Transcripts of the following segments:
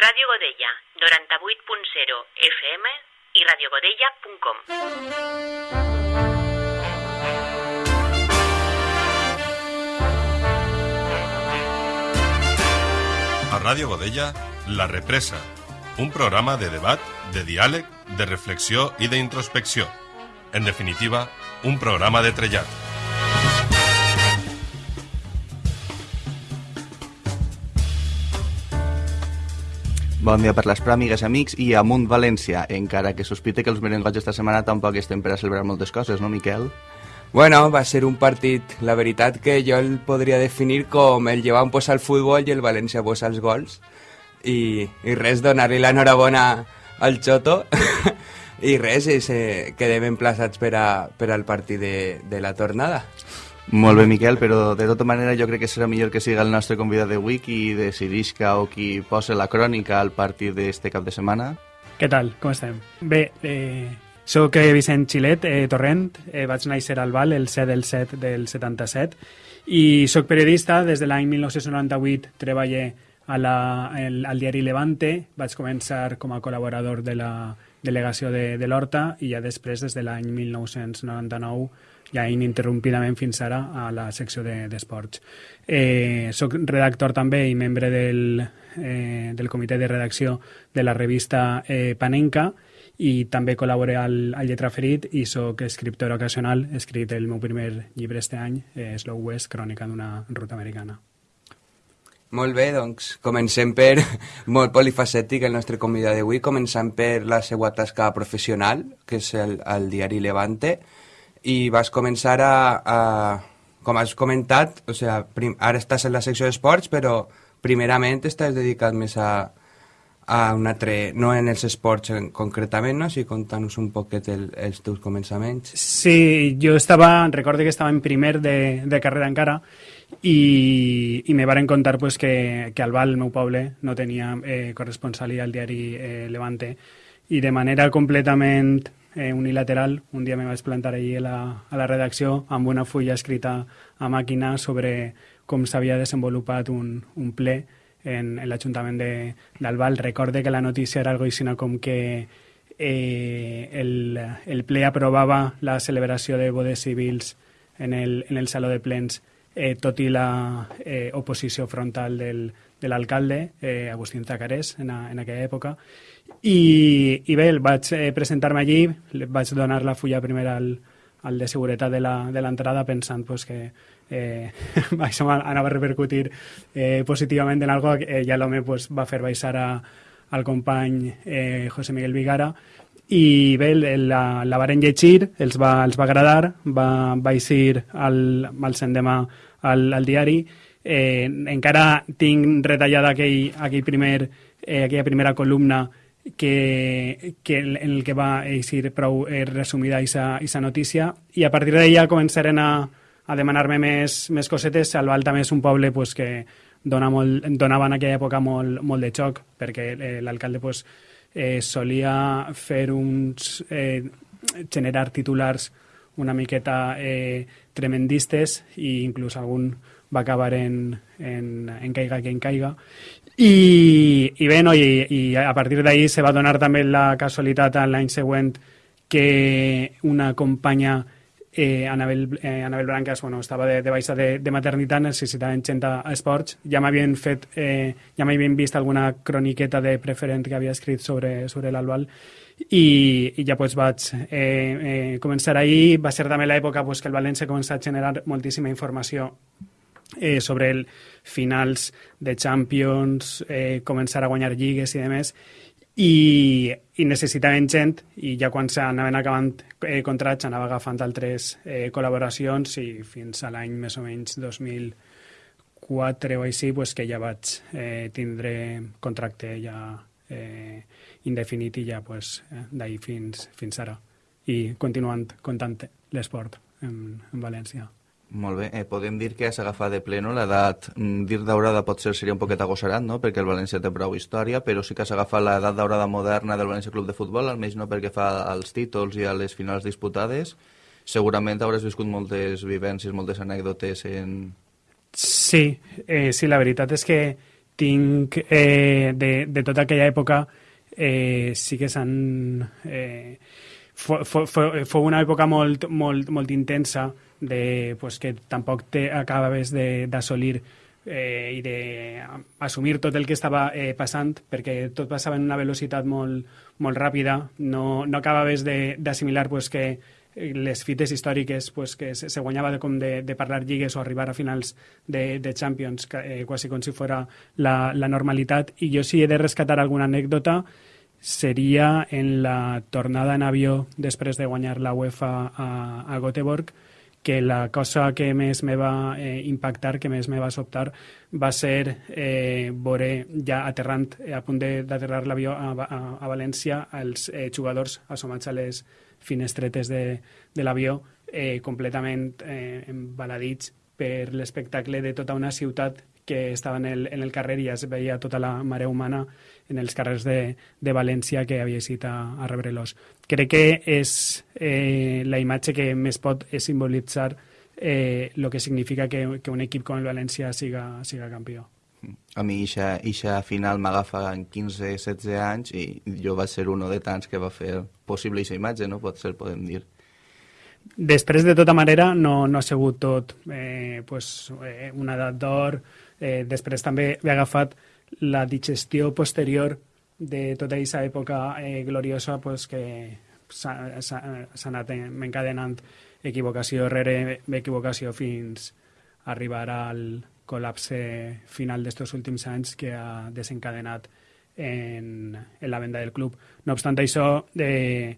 Ràdio Godella, 98.0 FM i radiogodella.com. A Ràdio Godella, La Represa, un programa de debat, de diàleg, de reflexió i d'introspecció. En definitiva, un programa de trellat. Bon dia per les pràmigues, amics, i amunt València, encara que sospite que els merengots esta setmana tampoc estem per a celebrar moltes coses, no, Miquel? Bueno, va ser un partit, la veritat que jo el podria definir com el llevant posa el futbol i el València posa els gols. I, i res, donar-li l'enhorabona al Xoto i res, i se, quedem emplaçats per, a, per al partit de, de la tornada. Molt bé, Miquel, però de tota manera jo crec que serà millor que siga el nostre convidat d'avui qui decidisca o qui posa la crònica al partit d'este cap de setmana. Què tal? Com estem? Bé, eh, soc eh, Vicent Xilet eh, Torrent, eh, vaig néixer al Val el 7 del 7 del 77 i sóc periodista, des de l'any 1998 treballé a la, el, al diari Levante, vaig començar com a col·laborador de la delegació de, de l'Horta i ja després, des de l'any 1999, ja ininterrompidament fins ara a la secció d'esports. De, eh, soc redactor també i membre del, eh, del comitè de redacció de la revista eh, Panenca i també col·laboré al, al Lletra Ferit i sóc escriptor ocasional. He escrit el meu primer llibre este any, eh, Slow West, crònica d'una ruta americana. Molt bé, doncs comencem per molt polifacètic el nostre convidat d'avui, començant per la seva tasca professional, que és el, el diari Levante, i vas començar a, a com has comentat, o sea, prim, ara estàs en la secció d'esports, però primerament estàs dedicat més a, a un altre, no en els esports en, concretament, no? Si contant-nos un poquet el, els teus començaments. Sí, jo estava, recordo que estava en primer de, de carrera encara i, i me varen contar pues, que, que al Val, el meu poble, no tenia eh, corresponsalia al diari eh, Levante i de manera completament eh, unilateral, un dia me vaig plantar allí a la, a la redacció amb una fulla escrita a màquina sobre com s'havia desenvolupat un, un ple en, en l'Ajuntament d'Albal. Recorde que la notícia era algo així com que eh, el, el ple aprovava la celebració de bodes civils en el, en el Saló de Plens eh, tot i la eh, oposició frontal del, de l'alcalde, eh, Agustín Zacarés, en, a, en aquella època. I, i bé, vaig eh, presentar-me allí, vaig donar la fulla primer al, al de seguretat de l'entrada pensant pues, que eh, això anava a repercutir eh, positivament en algo eh, ja l'home pues, va fer baixar a, al company eh, José Miguel Vigara. I bé, la, la varen llegir, els va, els va agradar, va, va eixir al, al sendemà al, al diari, eh, encara tinc retallada aquell, aquell primer, eh, aquella primera columna que, que en el que va eixir prou eh, resumida aquesta notícia i a partir d'allà començaren a, a demanar-me més, més cosetes. Albal també és un poble pues, que dona molt, donava en aquella època molt, molt de xoc perquè eh, l'alcalde pues, eh, solia fer uns... Eh, generar titulars una miqueta eh, tremendistes i inclús algun va acabar en, en, en caiga que en caiga i, i bé, no, i, i a partir d'ahir se va donar també la casualitat l'any següent que una companya eh, Anabel, eh, Anabel Brancas bueno, estava de, de baixa de, de maternitat, necessitaven gent a esports. Ja m'havien fet, eh, ja m'havien vist alguna croniqueta de preferent que havia escrit sobre, sobre l'Albal i, i ja pues, vaig eh, eh, començar ahir. Va ser també l'època pues, que el València comença a generar moltíssima informació eh, sobre el finals de Champions, eh, començar a guanyar lligues i demés, i, i necessitaven gent i ja quan s'anaven acabant eh, contrats anava agafant altres eh, col·laboracions i fins a l'any més o menys 2004 o així pues, que ja vaig eh, tindre contracte ja eh, indefinit i ja pues, eh, d'ahir fins, fins ara i continuant comptant l'esport en, en València. Molt bé, eh, podem dir que has agafat de pleno l'edat, mm, dir daurada potser seria un poquet agossarat, no?, perquè el València té prou història, però sí que has agafat l'edat daurada moderna del València Club de Futbol, almenys no perquè fa als títols i a les finals disputades. Segurament hauràs viscut moltes vivències, moltes anècdotes en... Sí, eh, sí, la veritat és que tinc eh, de, de tota aquella època eh, sí que s'han... Eh, fou una època molt, molt, molt intensa de, pues, que tampoc te acabaves d'assolir eh, i d'assumir tot el que estava eh, passant, perquè tot passava en una velocitat molt, molt ràpida, no, no acabaves d'assimilar pues, que les fites històriques pues, que se, se guanyava de, com de, de parlar lligues o arribar a finals de, de Champions, eh, quasi com si fora la, la normalitat. I jo si he de rescatar alguna anècdota seria en la tornada en avió després de guanyar la UEFA a, a Göteborg, que la cosa que més me va eh, impactar, que més me va sobtar, va ser eh, veure ja aterrant, eh, a punt d'aterrar l'avió a, a, a València, els eh, jugadors assomats a les finestretes de, de l'avió eh, completament eh, embaladits per l'espectacle de tota una ciutat que estava en el, en el carrer i ja es veia tota la mare humana en els carrers de, de València que havia eixit a, a rebre-los. Crec que és eh, la imatge que més pot simbolitzar eh, el que significa que, que un equip com el València siga, siga campió. A mi ixa, ixa final m'agafa en 15-16 anys i jo vaig ser un de tants que va fer possible aquesta imatge, no? Pot ser, podem dir. Després, de tota manera, no, no ha sigut tot eh, pues, eh, una edat d'or. Eh, després també he agafat la digestió posterior de tota aquesta època eh, gloriosa pues, que s'ha anat encadenant equivocació rere equivocació fins a arribar al, col·lapse final d'estos últims anys que ha desencadenat en, en la venda del club. No obstant això, eh,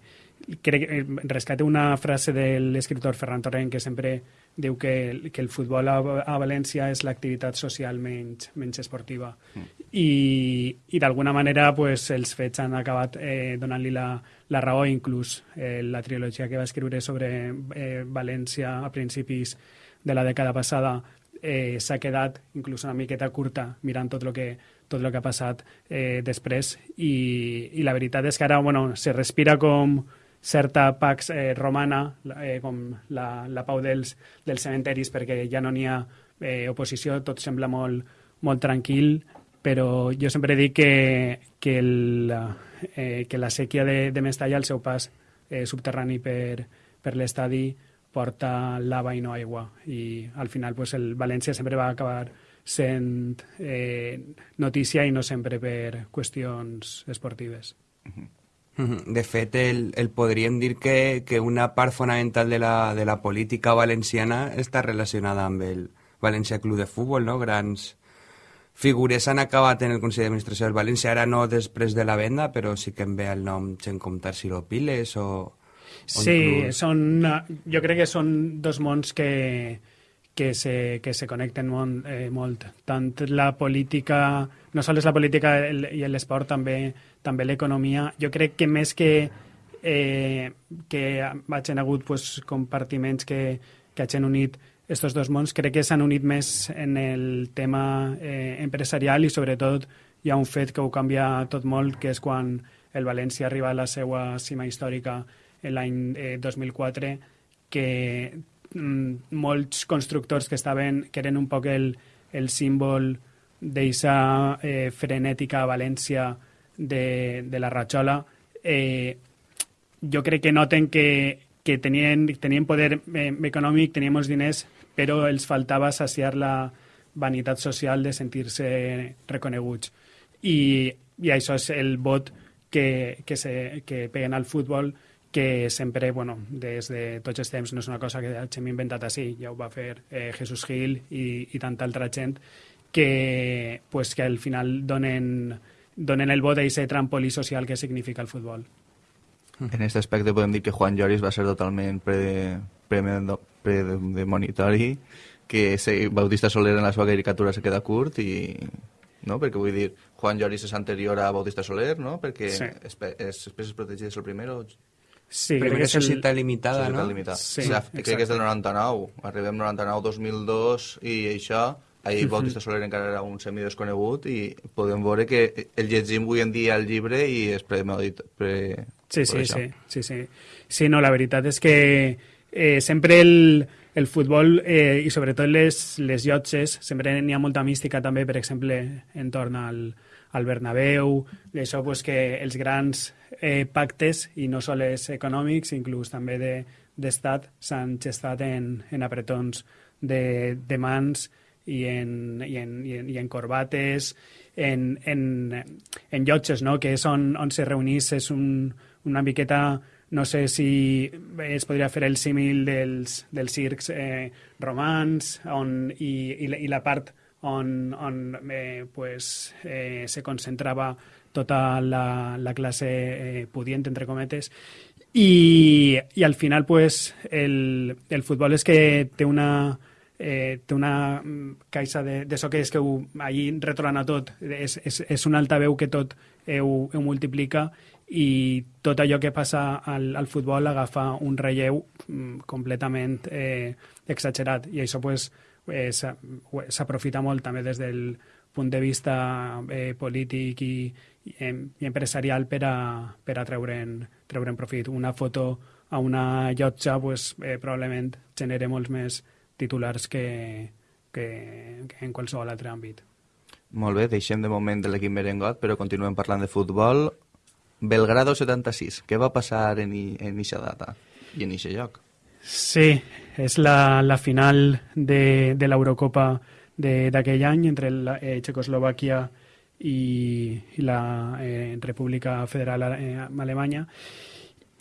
crec, rescate una frase de l'escriptor Ferran Torrent que sempre diu que, que el futbol a, a València és l'activitat social menys, menys esportiva. Mm. I, i d'alguna manera pues, els fets han acabat eh, donant-li la, la raó, inclús eh, la trilogia que va escriure sobre eh, València a principis de la dècada passada eh, s'ha quedat inclús una miqueta curta mirant tot el que, tot el que ha passat eh, després i, i la veritat és que ara bueno, se respira com certa pax eh, romana, eh, com la, la pau dels, dels cementeris, perquè ja no n'hi ha eh, oposició, tot sembla molt, molt tranquil, però jo sempre dic que, que, el, eh, que la sèquia de, de Mestalla, el seu pas eh, subterrani per, per l'estadi, porta lava i no aigua i al final pues, el València sempre va acabar sent eh, notícia i no sempre per qüestions esportives. De fet, el, el podríem dir que, que una part fonamental de la, de la política valenciana està relacionada amb el València Club de Futbol, no? Grans figures han acabat en el Consell d'Administració del València, ara no després de la venda, però sí que em ve el nom Gent Comtar Siro Piles o Sí, inclús... són, jo crec que són dos mons que, que se, que se connecten molt, eh, molt. Tant la política, no sols la política i l'esport, també, també l'economia. Jo crec que més que, eh, que hagin hagut pues, compartiments que, que hagin unit estos dos mons, crec que s'han unit més en el tema eh, empresarial i sobretot hi ha un fet que ho canvia tot molt, que és quan el València arriba a la seva cima històrica l'any eh, 2004 que mm, molts constructors que estaven que eren un poc el, el símbol d'eixa eh, frenètica València de, de la Ratxola eh, jo crec que noten que, que tenien, tenien poder eh, econòmic, tenien molts diners, però els faltava saciar la vanitat social de sentir-se reconeguts. I, I això és el vot que, que, se, que peguen al futbol, que sempre, bueno, des de tots els temps, no és una cosa que hem inventat així, ja ho va fer eh, Jesús Gil i, i tanta altra gent, que, pues, que al final donen, donen el vot a aquest trampolí social que significa el futbol. En aquest aspecte podem dir que Juan Lloris va ser totalment predemonitori, que se, Bautista Soler en la seva caricatura se queda curt i no? perquè vull dir, Juan Lloris és anterior a Bautista Soler, no? perquè sí. és, és, espècies protegides el primer o Sí, Primera societat el... limitada, societat no? Limitada. Sí, o sigui, crec que és del 99. Arribem 99-2002 i això ahir Bautista Soler encara era un semidesconegut i podem veure que el llegim avui en dia el llibre i és premedit pre... Sí, sí, sí, sí, sí. Sí, no, la veritat és que eh, sempre el, el futbol eh, i sobretot les, les llotges, sempre n'hi ha molta mística també, per exemple, entorn al, al Bernabéu, això pues, que els grans eh, pactes, i no sols econòmics, inclús també d'estat, de, s'han gestat en, en apretons de, de mans i en, i en, i en, i en corbates, en, en, en llotges, no? que és on, on se reunís, és un, una miqueta no sé si es podria fer el símil dels, dels circs eh, romans on, i, i, la, i la part on, on eh, pues, eh, se concentrava tota la, la classe eh, pudient, entre cometes, i, i al final pues, el, el futbol és que té una, eh, té una caixa de, de so que és que ho, allí retrona tot, és, és, és un altaveu que tot eh, ho, ho multiplica i tot allò que passa al, al futbol agafa un relleu mm, completament eh, exagerat i això pues, eh, s'aprofita molt també des del punt de vista eh, polític i, i, i empresarial per a, per a treure'n treure profit. Una foto a una llotja pues, eh, probablement genera molts més titulars que, que, que en qualsevol altre àmbit. Molt bé, deixem de moment de l'equip merengot, però continuem parlant de futbol. Belgrado 76. Què va passar en, en eixa data i en eixa lloc? Sí, és la, la final de, de l'Eurocopa d'aquell any entre la, eh, Txecoslovàquia i, i la eh, República Federal eh, Alemanya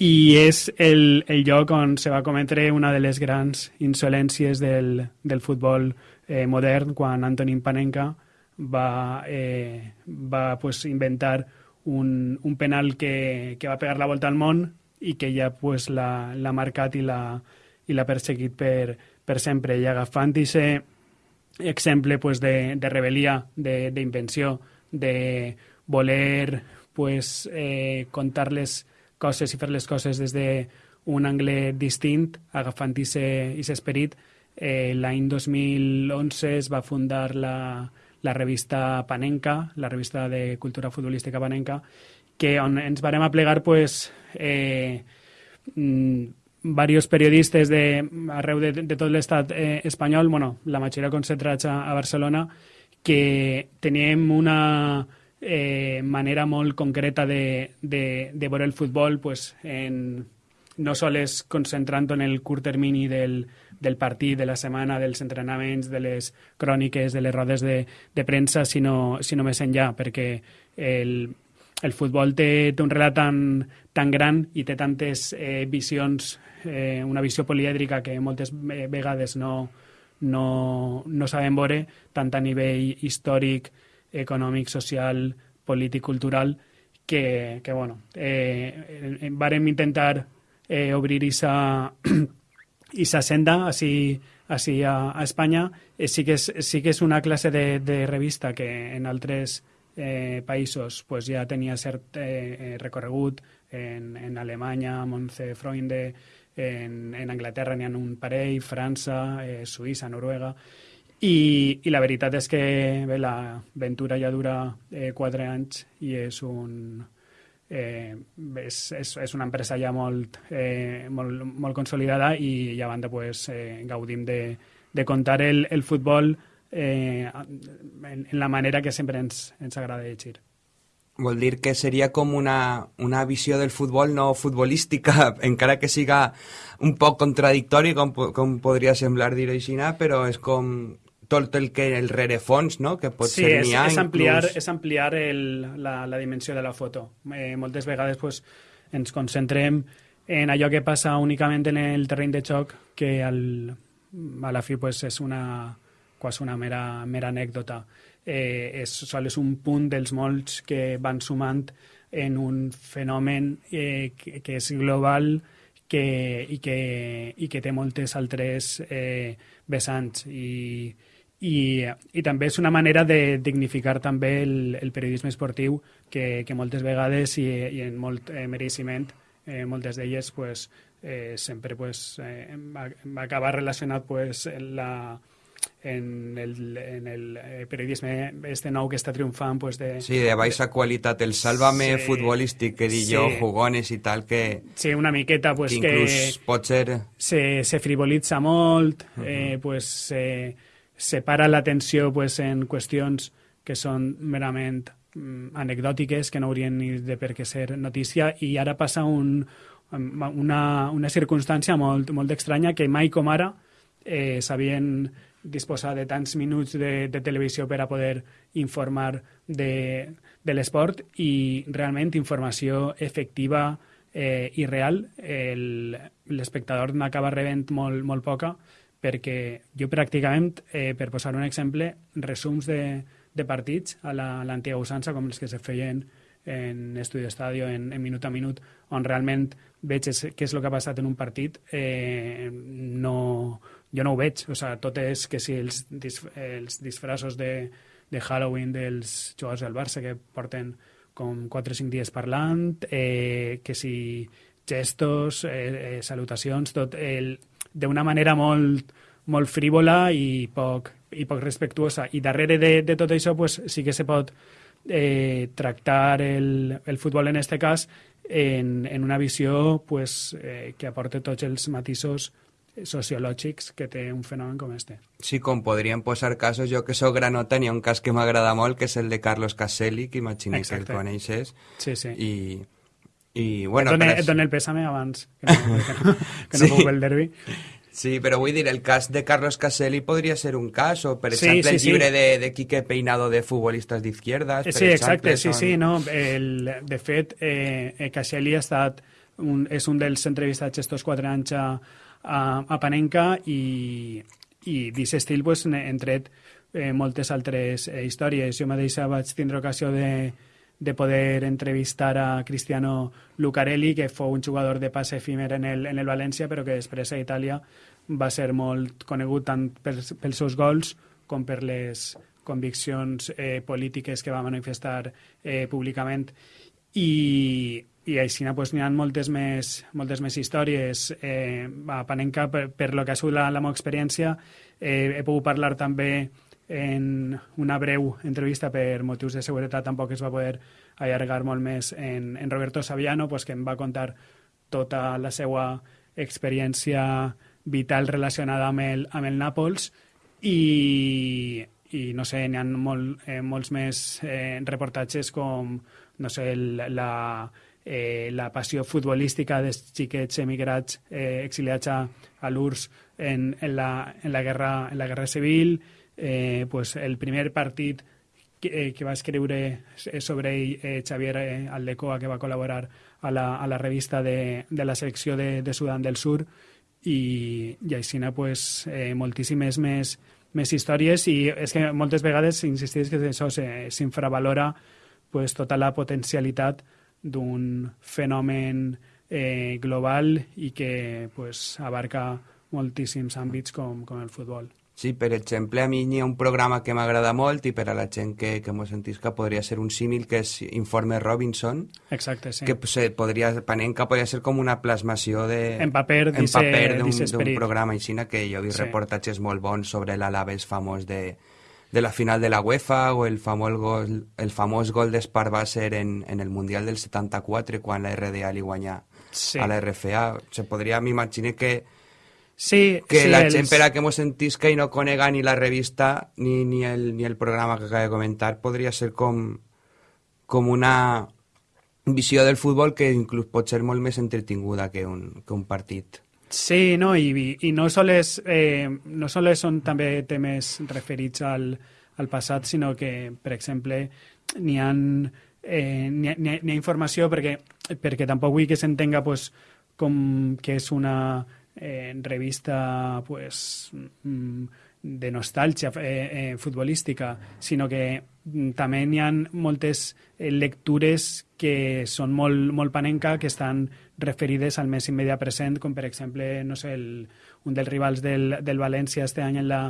i és el, el lloc on se va cometre una de les grans insolències del, del futbol eh, modern quan Antonin Panenka va, eh, va pues, inventar un, un penal que, que va pegar la volta al món i que ja pues, l'ha marcat i l'ha perseguit per, per sempre. I agafant aquest exemple pues, de, de rebel·lia, d'invenció, de, de voler pues, eh, contar les coses i fer les coses des d'un angle distint, agafant aquest esperit, eh, l'any 2011 es va fundar la, la revista Panenca, la revista de cultura futbolística Panenca, que on ens varem a plegar pues, eh, mm, varios periodistes de, arreu de, de tot l'estat eh, espanyol, bueno, la majoria concentrats a, a Barcelona, que teníem una eh, manera molt concreta de, de, de veure el futbol pues, en, no sols concentrant en el curt termini del, del partit, de la setmana, dels entrenaments, de les cròniques, de les rodes de, de premsa, sinó, sinó més enllà, perquè el, el futbol té, té un relat tan, tan gran i té tantes eh, visions, eh, una visió polièdrica que moltes vegades no, no, no sabem veure, tant a nivell històric, econòmic, social, polític, cultural, que, que bueno, eh, vàrem intentar eh, obrir aquesta i sa senda així, així a, a Espanya. Eh, sí, que és, sí que és una classe de, de revista que en altres eh, països pues, ja tenia cert eh, eh recorregut. En, en Alemanya, Montse Freunde, en, en Anglaterra n'hi ha un parell, França, eh, Suïssa, Noruega, i, i la veritat és que bé, l'aventura ja dura eh, quatre anys i és un, eh, és, és, és una empresa ja molt, eh, molt, molt consolidada i, i a banda pues, eh, gaudim de, de contar el, el futbol eh, en, en la manera que sempre ens, ens agrada llegir. Vol dir que seria com una, una visió del futbol no futbolística, encara que siga un poc contradictori, com, com podria semblar dir així, però és com tot el que el rerefons, no? que pot sí, ser n'hi ha és ampliar, inclús... és ampliar el, la, la dimensió de la foto. Eh, moltes vegades pues, ens concentrem en allò que passa únicament en el terreny de xoc, que al, a la fi pues, és una, quasi una mera, mera anècdota. Eh, és, sol és un punt dels molts que van sumant en un fenomen eh, que, que és global que, i, que, i que té moltes altres eh, vessants. I, i, i també és una manera de dignificar també el, el periodisme esportiu que, que moltes vegades i, i en molt eh, mereixement eh, moltes d'elles pues, eh, sempre pues, eh, va, va acabar relacionat pues, la, en el, en el eh, periodisme este nou que està triomfant pues, de... Sí, de baixa qualitat, el sálvame Sí, futbolístic que di sí. jo, jugones i tal, que, Sí, una miqueta pues, que que, inclús pot ser... se, se frivolitza molt, eh, pues, se, se para l'atenció pues, en qüestions que són merament mm, anecdòtiques, que no haurien ni de per què ser notícia, i ara passa un, una, una circumstància molt, molt estranya que mai com ara eh, sabien disposar de tants minuts de, de televisió per a poder informar de, de l'esport i realment informació efectiva eh, i real. L'espectador n'acaba rebent molt, molt poca perquè jo pràcticament, eh, per posar un exemple, resums de, de partits a la- l'antiga usança, com els que se feien en Estudi Estadio, en, en minut a minut, on realment veig és, què és el que ha passat en un partit, eh, no, jo no ho veig. O sigui, tot és que si els, dis, els disfraços de, de Halloween dels jugadors del Barça que porten com 4 o 5 dies parlant, eh, que si gestos, eh, eh, salutacions, tot el, d'una manera molt, molt frívola i poc, i poc respectuosa. I darrere de, de tot això pues, sí que se pot eh, tractar el, el futbol en este cas en, en una visió pues, eh, que aporte tots els matisos sociològics que té un fenomen com este. Sí, com podríem posar casos, jo que sóc granota, n'hi ha un cas que m'agrada molt, que és el de Carlos Caselli, que imagino que el coneixes, Sí, sí. I, i, bueno, et, dono, però et dono el pèsame abans, que no, que no, que no Sí. puc el derbi. Sí, però vull dir, el cas de Carlos Caselli podria ser un cas, o per Sí, exemple sí, el sí. llibre de, de Quique Peinado de futbolistes d'izquierdas, per Sí, exacte, exemple, sí, són- sí, no. El, de fet, eh, eh, Caselli ha estat un, és un dels entrevistats estos quatre anys a, a, a Panenka i, i d'aquest estil pues, n'he tret eh, moltes altres eh, històries. Jo mateixa vaig tindre ocasió de, de poder entrevistar a Cristiano Lucarelli, que fou un jugador de passe efímer en el, en el València, però que després a Itàlia va ser molt conegut tant pels, pels seus gols com per les conviccions eh, polítiques que va manifestar eh, públicament. I, i així pues, n'hi ha moltes més, moltes més històries. Eh, a Panenka per, per lo que ha sigut la, la meva experiència eh, he pogut parlar també en una breu entrevista per motius de seguretat tampoc es va poder allargar molt més en, en Roberto Saviano pues, que em va contar tota la seva experiència vital relacionada amb el, amb el Nàpols. I, i no sé, n'hi ha molt, eh, molts més eh, reportatges com no sé, el, la, eh, la passió futbolística dels xiquets emigrats eh, exiliats a, a l'URSS en, en, la, en, la guerra, en la guerra civil, eh, pues el primer partit que, eh, que va escriure sobre ell eh, Xavier eh, Aldecoa, que va col·laborar a la, a la revista de, de la secció de, de Sudan del Sur, i, i així pues, eh, moltíssimes més, més històries i és que moltes vegades insistís que això s'infravalora pues, tota la potencialitat d'un fenomen eh, global i que pues, abarca moltíssims àmbits com, com el futbol. Sí, per exemple, a mi n'hi ha un programa que m'agrada molt i per a la gent que, que mos sentisca podria ser un símil que és Informe Robinson, Exacte, sí. que se podria, Panenka podria ser com una plasmació de... En paper en paper d'un programa així que jo he vist Sí. reportatges molt bons sobre l'Alaves famós de, de la final de la UEFA o el famós gol, el famós gol d'Esparvàcer en, en el Mundial del 74 quan la RDA li guanya Sí. a la RFA. Se podria, m'imagino que Sí, que sí, la els- gent per a que mos sentisca i no conega ni la revista ni, ni, el, ni el programa que acaba de comentar podria ser com, com una visió del futbol que inclús pot ser molt més entretinguda que un, que un partit. Sí, no, i, i- no sols, eh, no sols són també temes referits al, al passat, sinó que, per exemple, n'hi ha, eh, ha, n'hi ha, n'hi ha informació perquè, perquè tampoc vull que s'entenga pues, com que és una eh, revista pues, mm, de nostàlgia eh, eh, futbolística, sinó que mm, també n'hi ha moltes eh, lectures que són molt, molt panenca, que estan referides al més immediat present, com per exemple, no sé, el, un dels rivals del, del València este any en la,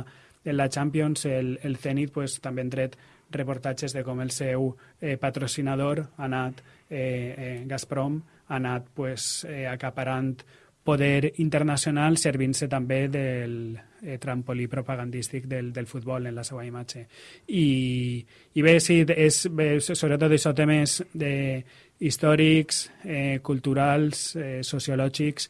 en la Champions, el, el Zenit, pues, també han tret reportatges de com el seu eh, patrocinador ha anat, eh, eh, Gazprom, ha anat pues, eh, acaparant poder internacional servint-se també del eh, trampolí propagandístic del, del futbol en la seva imatge. I, i bé, sí, és, bé, sobretot això temes de històrics, eh, culturals, eh, sociològics,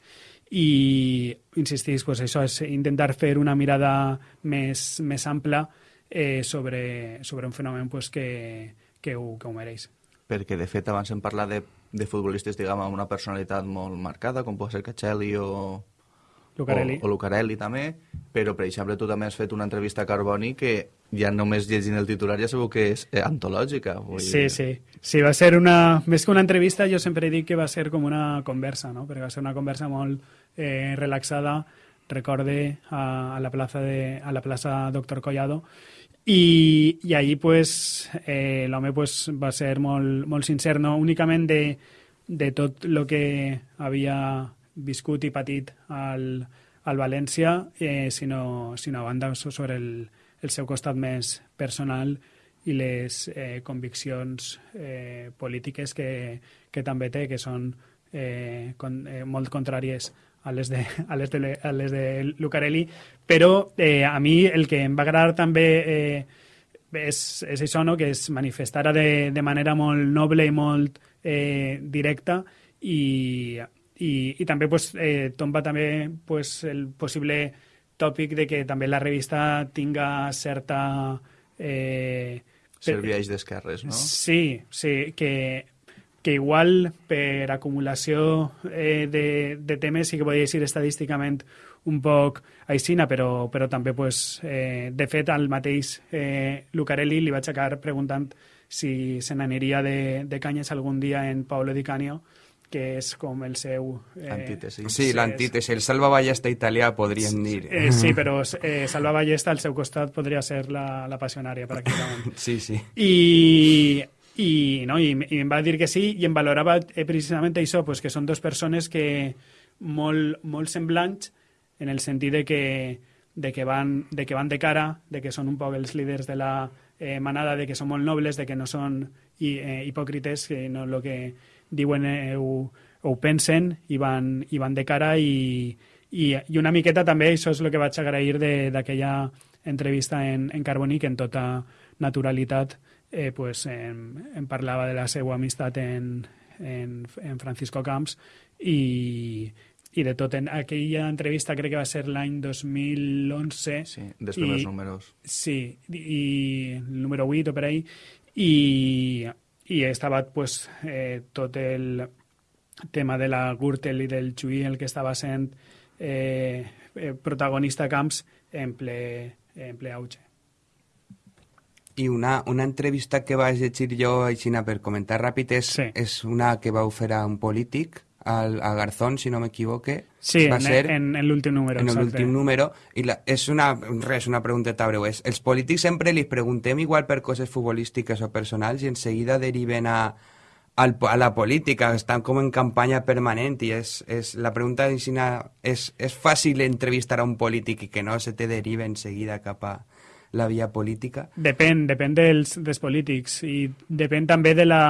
i insistís, pues això és intentar fer una mirada més, més ampla eh, sobre, sobre un fenomen pues, que, que, ho, que ho mereix. Perquè, de fet, abans hem parlat de, de futbolistes, diguem, amb una personalitat molt marcada, com pot ser Caccelli o, Lucarelli. O, o Lucarelli també, però per exemple tu també has fet una entrevista a Carboni que ja només llegint el titular ja sabeu que és eh, antològica. Vull Sí, dir. sí. Sí, va ser una... Més que una entrevista, jo sempre dic que va ser com una conversa, no? Perquè va ser una conversa molt eh, relaxada, recorde, a, a, la plaça de, a la plaça Doctor Collado, i, i allí pues, eh, l'home pues, va ser molt, molt sincer, no? Únicament de, de tot el que havia viscut i patit al, al València, eh, sinó, sinó a banda so- sobre el, el seu costat més personal i les eh, conviccions eh, polítiques que, que també té, que són eh, con, eh, molt contràries a les de, a les de, a les de Lucarelli, però eh, a mi el que em va agradar també eh, és, és això, no? que es manifestara de, de manera molt noble i molt eh, directa i, i, i també pues, eh, tomba també pues, el possible tòpic de que també la revista tinga certa... Eh, Serveix d'esquerres, no? Sí, sí, que, que igual per acumulació eh, de, de temes sí que podria dir estadísticament un poc aixina, però, però també, pues, eh, de fet, al mateix eh, Lucarelli li vaig acabar preguntant si se n'aniria de, de canyes algun dia en Paolo Di Canio, que és com el seu... Eh, Antítesi. Sí, l'antítesi, el salvaballesta italià, podríem dir. Eh, sí, però eh, Salva Ballesta al seu costat podria ser la, la passionària, pràcticament. Sí, sí. I, i, no, i, i em va dir que sí i em valorava eh, precisament això, pues, que són dues persones que molt, molt semblants en el sentit de que, de que, van, de que van de cara, de que són un poc els líders de la eh, manada, de que són molt nobles, de que no són hi, eh, hipòcrites, que no el que diuen eh, ho, ho pensen i van, i van de cara i, i, i una miqueta també això és el que vaig agrair de- d'aquella entrevista en, en Carboni que en tota naturalitat eh, pues, em, em parlava de la seva amistat en, en, en Francisco Camps i, i de tot. En aquella entrevista crec que va ser l'any 2011. Sí, dels primers i- números. Sí, i, el número 8 o per ahí, i, i estava pues, eh, tot el tema de la Gürtel i del Chuy el que estava sent eh, eh, protagonista Camps en ple, en ple auge. I una, una entrevista que vaig llegir jo, Aixina, per comentar ràpid, és, Sí. és una que vau fer a un polític, al, a Garzón, si no m'equivoque. Sí, Va en, ser en, en l'últim número. en l'últim número. I la, és una, res, una pregunteta breu. És, els polítics sempre li preguntem igual per coses futbolístiques o personals i en seguida deriven a, al, a la política, estan com en campanya permanent i és, és, la pregunta és, és fàcil entrevistar a un polític i que no se te derive en seguida cap a la via política? Depèn, depèn dels, dels polítics i depèn també de la,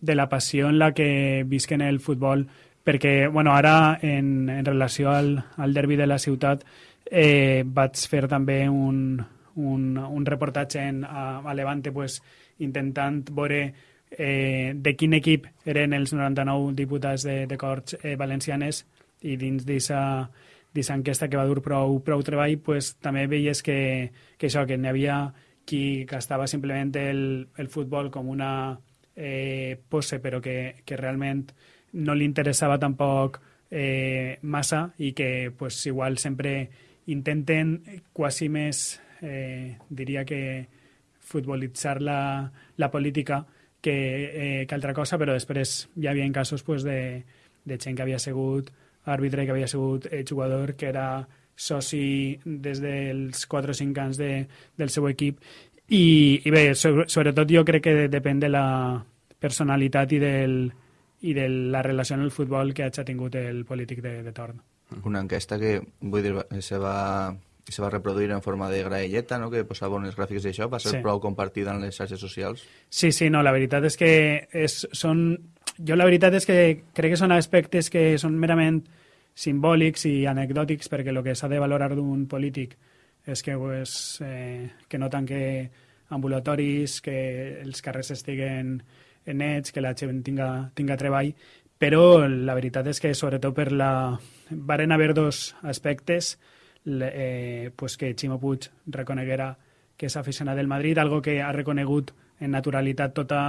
de la passió en la que visquen el futbol perquè, bueno, ara en, en relació al, al derbi de la ciutat eh, vaig fer també un, un, un reportatge en, a, a Levante pues, intentant veure eh, de quin equip eren els 99 diputats de, de Corts eh, valencianes i dins d'aquesta enquesta que va dur prou, prou treball pues, també veies que, que això, que n'hi havia qui gastava simplement el, el futbol com una eh, pose però que, que realment no li interessava tampoc eh, massa i que pues, igual sempre intenten quasi més, eh, diria que futbolitzar la, la política que, eh, que altra cosa, però després hi havia casos pues, de, de gent que havia sigut àrbitre, que havia sigut eh, jugador, que era soci des dels 4 o 5 anys de, del seu equip i, i bé, sobre, sobretot jo crec que depèn de la personalitat i, del, i de la relació en el futbol que hagi tingut el polític de, de torn. Una enquesta que, vull dir, se va, se va reproduir en forma de graelleta, no? que posava unes gràfics d'això, va ser Sí. prou compartida en les xarxes socials. Sí, sí, no, la veritat és que és, són... Jo la veritat és que crec que són aspectes que són merament simbòlics i anecdòtics, perquè el que s'ha de valorar d'un polític és que, pues, eh, que no tanque ambulatoris, que els carrers estiguen nets, que la gent tinga, tinga treball, però la veritat és que sobretot per la... Varen haver dos aspectes eh, pues que Ximo Puig reconeguera que és aficionat del Madrid, algo que ha reconegut en naturalitat tota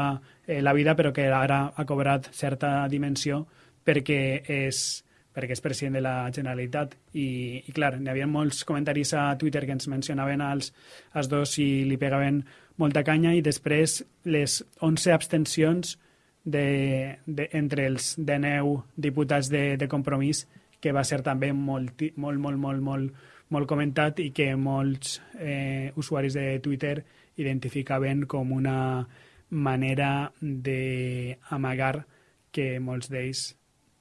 eh, la vida, però que ara ha cobrat certa dimensió perquè és, perquè és president de la Generalitat. I, i clar, n'hi havia molts comentaris a Twitter que ens mencionaven als, als dos i li pegaven molta canya i després les 11 abstencions de, de, entre els 19 diputats de, de compromís que va ser també molt, molt, molt, molt, molt, molt comentat i que molts eh, usuaris de Twitter identificaven com una manera d'amagar que molts d'ells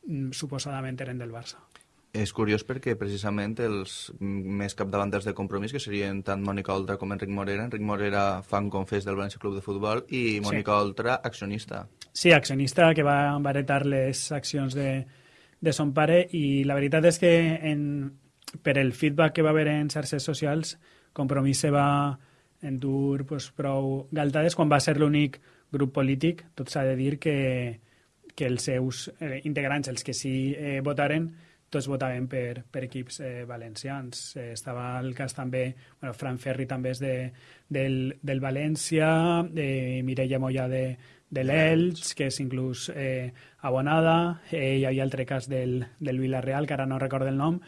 mm, suposadament eren del Barça. És curiós perquè precisament els més capdavanters de compromís, que serien tant Mònica Oltra com Enric Morera, Enric Morera fan confés del València Club de Futbol i Mònica sí. Oltra accionista. Sí, accionista que va, va heretar les accions de, de son pare i la veritat és que en, per el feedback que va haver en xarxes socials Compromís se va endur pues, prou galtades quan va ser l'únic grup polític, tot s'ha de dir que, que els seus eh, integrants, els que sí eh, votaren, tots votaven per, per equips eh, valencians. Eh, estava el cas també, bueno, Fran Ferri també és de, del, del València, eh, Mireia Moya de, de l'Elx, que és inclús eh, abonada, eh, hi havia altre cas del, del Villarreal, que ara no recordo el nom,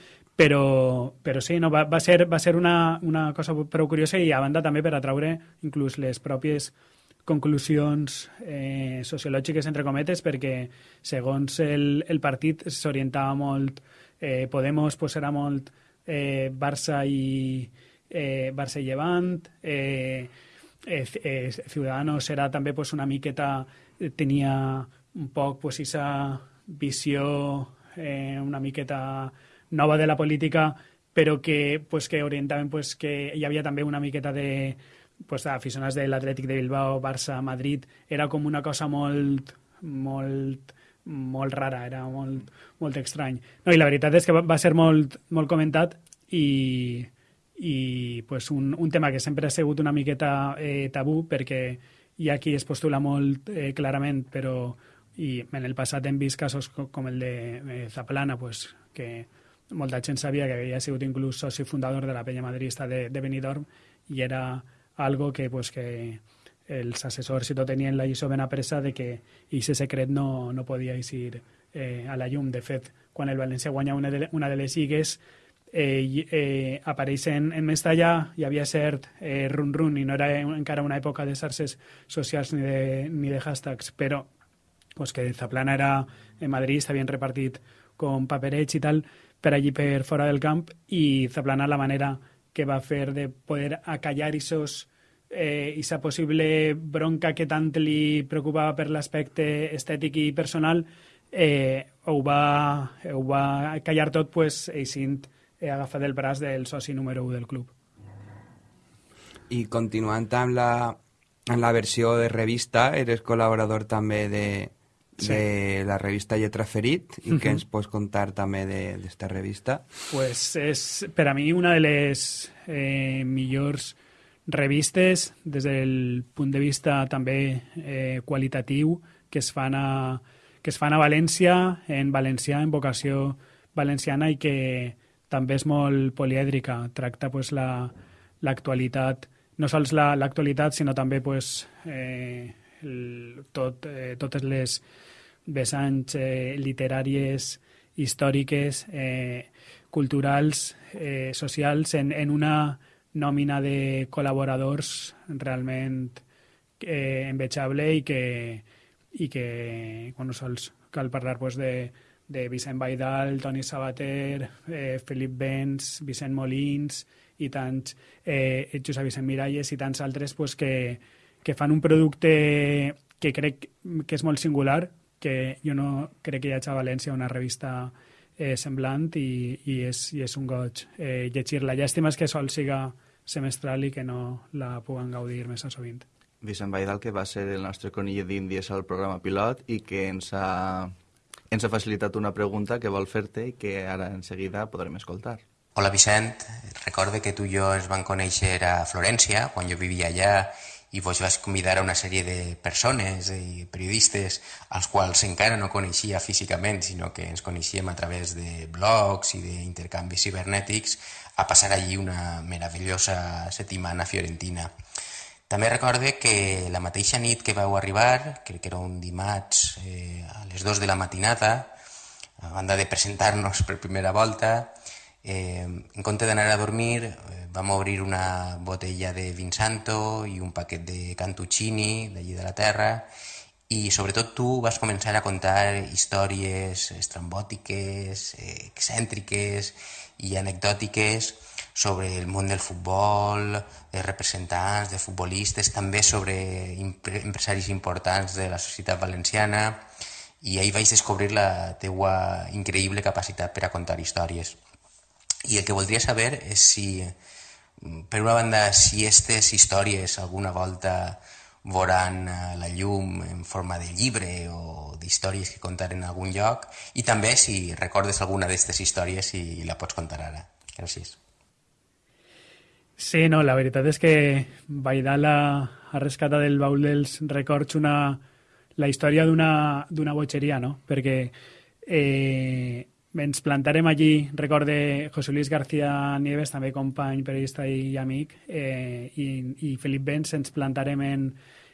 però, però sí, no, va, va ser, va ser una, una cosa prou curiosa i a banda també per atraure inclús les pròpies conclusions eh, sociològiques, entre cometes, perquè segons el, el partit s'orientava molt, eh, Podemos pues, era molt eh, Barça i eh, Barça i Llevant, eh, eh, eh, Ciudadanos era també pues, una miqueta, tenia un poc pues, esa visió eh, una miqueta nova de la política, però que, pues, que orientaven pues, que hi havia també una miqueta de pues, aficionats de l'Atlètic de Bilbao, Barça, Madrid, era com una cosa molt, molt, molt rara, era molt, molt estrany. No, I la veritat és que va, va ser molt, molt comentat i, i pues, un, un tema que sempre ha sigut una miqueta eh, tabú perquè hi ha qui es postula molt eh, clarament, però i en el passat hem vist casos com el de eh, Zaplana, pues, que molta gent sabia que havia sigut inclús soci fundador de la penya madrista de, Benidorm i era algo que, pues, que els assessors i tot tenien la lliçó ben apresa de que aquest secret no, no podia eixir eh, a la llum. De fet, quan el València guanya una de, una de les lligues, eh, eh, en, en Mestalla, hi havia cert eh, run-run i no era encara una època de xarxes socials ni de, ni de hashtags, però pues, que Zaplana era en Madrid, s'havien repartit com paperets i tal per allí per fora del camp i Zaplana la manera que va fer de poder acallar esos eh, esa possible bronca que tant li preocupava per l'aspecte estètic i personal eh, ho, va, ho va callar tot pues, eixint eh, agafat el braç del soci número 1 del club. I continuant amb la, amb la versió de revista, eres col·laborador també de, sí. de la revista Lletra Ferit i uh -huh. què ens pots contar també d'esta de, revista? Pues és per a mi una de les eh, millors revistes des del punt de vista també eh, qualitatiu que es fan a, que es fan a València, en valencià, en vocació valenciana i que també és molt polièdrica. Tracta pues, l'actualitat, la, no sols l'actualitat, la, sinó també pues, eh, el, tot, eh, totes les vessants eh, literàries, històriques, eh, culturals, eh, socials, en, en una nòmina de col·laboradors realment eh, envejable i que, i que bueno, sols cal parlar pues, de, de Vicent Baidal, Toni Sabater, eh, Felip Benz, Vicent Molins i tants, eh, Josep Vicent Miralles i tants altres pues, que, que fan un producte que crec que és molt singular, que jo no crec que hi hagi a València una revista eh, semblant i, i, és, i és un goig eh, llegir-la. Llàstima és que sol siga semestral i que no la puguen gaudir més a sovint. Vicent Baidal, que va ser el nostre conill d'Índies al programa pilot i que ens ha ens ha facilitat una pregunta que vol fer-te i que ara en seguida podrem escoltar. Hola Vicent, recorde que tu i jo ens vam conèixer a Florència, quan jo vivia allà, i vos vas convidar a una sèrie de persones i periodistes als quals encara no coneixia físicament, sinó que ens coneixíem a través de blogs i d'intercanvis cibernètics, a passar allí una meravellosa setmana fiorentina. També recorde que la mateixa nit que vau arribar, crec que era un dimarts eh, a les 2 de la matinada, a banda de presentar-nos per primera volta, Eh, en compte d'anar a dormir, eh, vam obrir una botella de Vinsanto i un paquet de cantuccini d'allí de la terra i sobretot tu vas començar a contar històries estrambòtiques, eh, excèntriques i anecdòtiques sobre el món del futbol, de representants, de futbolistes, també sobre empresaris importants de la societat valenciana i ahir vaig descobrir la teua increïble capacitat per a contar històries. I el que voldria saber és si, per una banda, si aquestes històries alguna volta veuran eh, la llum en forma de llibre o d'històries que contar en algun lloc i també si recordes alguna d'aquestes històries i la pots contar ara. Gràcies. Sí, no, la veritat és que Baidal ha, ha rescatat del baul dels records una, la història d'una botxeria, no? Perquè eh, ens plantarem allí, recorde José Luis García Nieves, també company, periodista i amic, eh, i, i Felip Benz, ens plantarem en,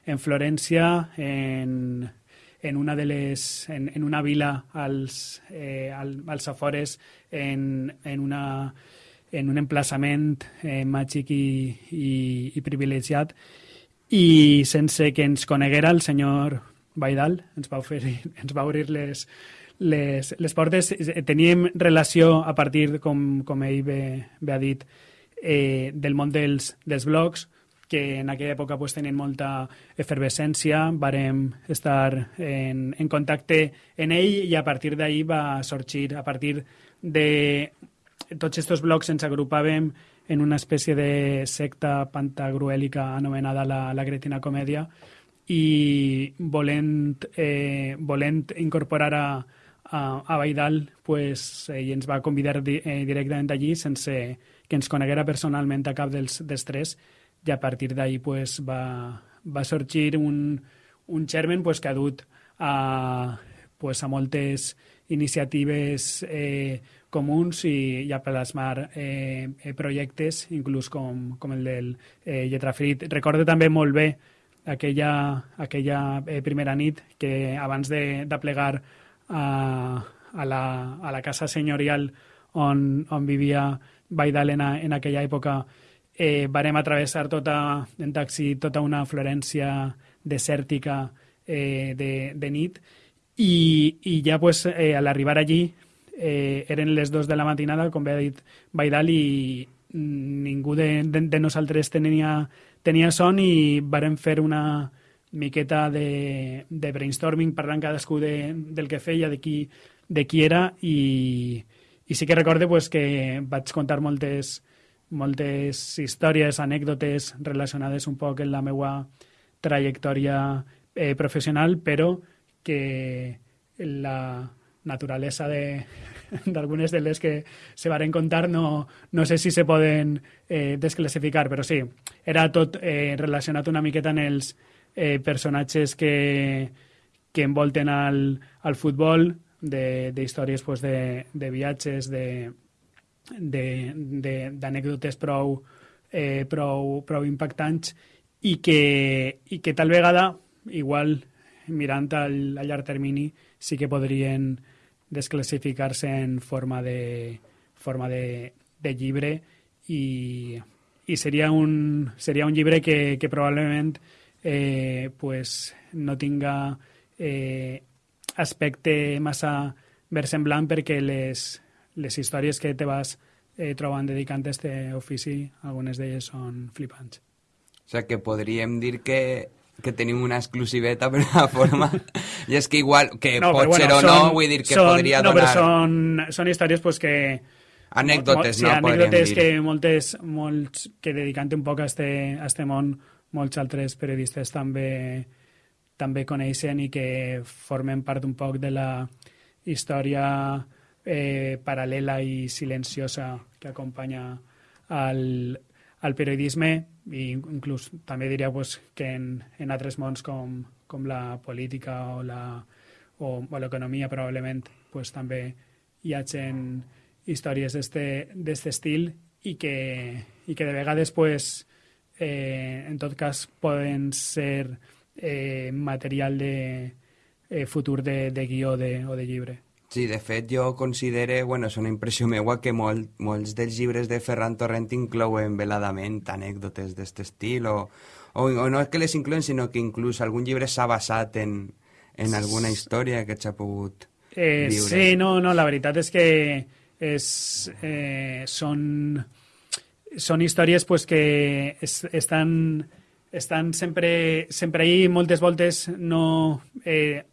en Florència, en, en una de les, en, en una vila als, eh, als afores, en, en, una, en un emplaçament eh, màgic i, i, i privilegiat, i sense que ens coneguera el senyor Baidal, ens va, oferir, ens va obrir les, les, les portes eh, teníem relació a partir, com, com ell bé, bé ha dit, eh, del món dels, dels blogs, que en aquella època pues, tenien molta efervescència, varem estar en, en contacte en ell i a partir d'ahir va sorgir, a partir de tots aquests blogs ens agrupàvem en una espècie de secta pantagruèlica anomenada la, la Gretina Comèdia i volent, eh, volent incorporar a, a, Baidal pues, ell ens va convidar di, eh, directament allí sense que ens coneguera personalment a cap dels, dels tres i a partir d'ahir pues, va, va sorgir un, un germen pues, que ha dut a, pues, a moltes iniciatives eh, comuns i, i a plasmar eh, eh, projectes, inclús com, com el del eh, Lletrafrit. Recordo també molt bé aquella, aquella eh, primera nit que abans de, de plegar a, a, la, a la casa senyorial on, on vivia Baidal en, en aquella època. Eh, varem atravessar tota, en taxi tota una Florència desèrtica eh, de, de nit. I, i ja pues, eh, a l'arribar allí eh, eren les dos de la matinada, com bé ha dit Baidal, i ningú de, de, de nosaltres tenia, tenia son i varen fer una, miqueta de, de brainstorming parlant cadascú de, del que feia, de qui, de qui era i, i sí que recorde pues, que vaig contar moltes, moltes històries, anècdotes relacionades un poc amb la meva trajectòria eh, professional, però que la naturalesa d'algunes de, de les que se varen contar no, no sé si se poden eh, desclassificar, però sí, era tot eh, relacionat una miqueta en els, eh, personatges que, que envolten al, al futbol, d'històries pues, de, de viatges, d'anècdotes prou, eh, prou, prou impactants i que, i que tal vegada, igual mirant al, a llarg termini, sí que podrien desclassificar-se en forma de, forma de, de llibre i, i seria, un, seria un llibre que, que probablement eh, pues no tinga eh, aspecte massa versemblant perquè les, les històries que te vas eh, trobant dedicant a aquest ofici, algunes d'elles són flipants. O sigui que podríem dir que que tenim una exclusiveta per la forma i és que igual, que no, pot bueno, ser o són, no vull dir que són, podria no, donar... No, però són, són històries pues, que... Anècdotes, sí, no? Anècdotes que moltes, molts, que dedicant un poc a este, a este món molts altres periodistes també també coneixen i que formen part un poc de la història eh, paral·lela i silenciosa que acompanya al, al periodisme i inclús també diria pues, que en, en altres mons com, com la política o la o, o l'economia probablement pues, també hi ha gent històries d'aquest estil i que, i que de vegades pues, eh, en tot cas poden ser eh, material de eh, futur de, de guió de, o de llibre. Sí, de fet, jo considero, bueno, és una impressió meua, que molt, molts dels llibres de Ferran Torrent inclouen veladament anècdotes d'aquest estil, o, o, o no és que les inclouen, sinó que inclús algun llibre s'ha basat en, en alguna història que s'ha pogut eh, viure. Sí, no, no, la veritat és que és, eh, són, són històries pues, que es, estan, estan sempre, sempre ahí, moltes voltes no... Eh,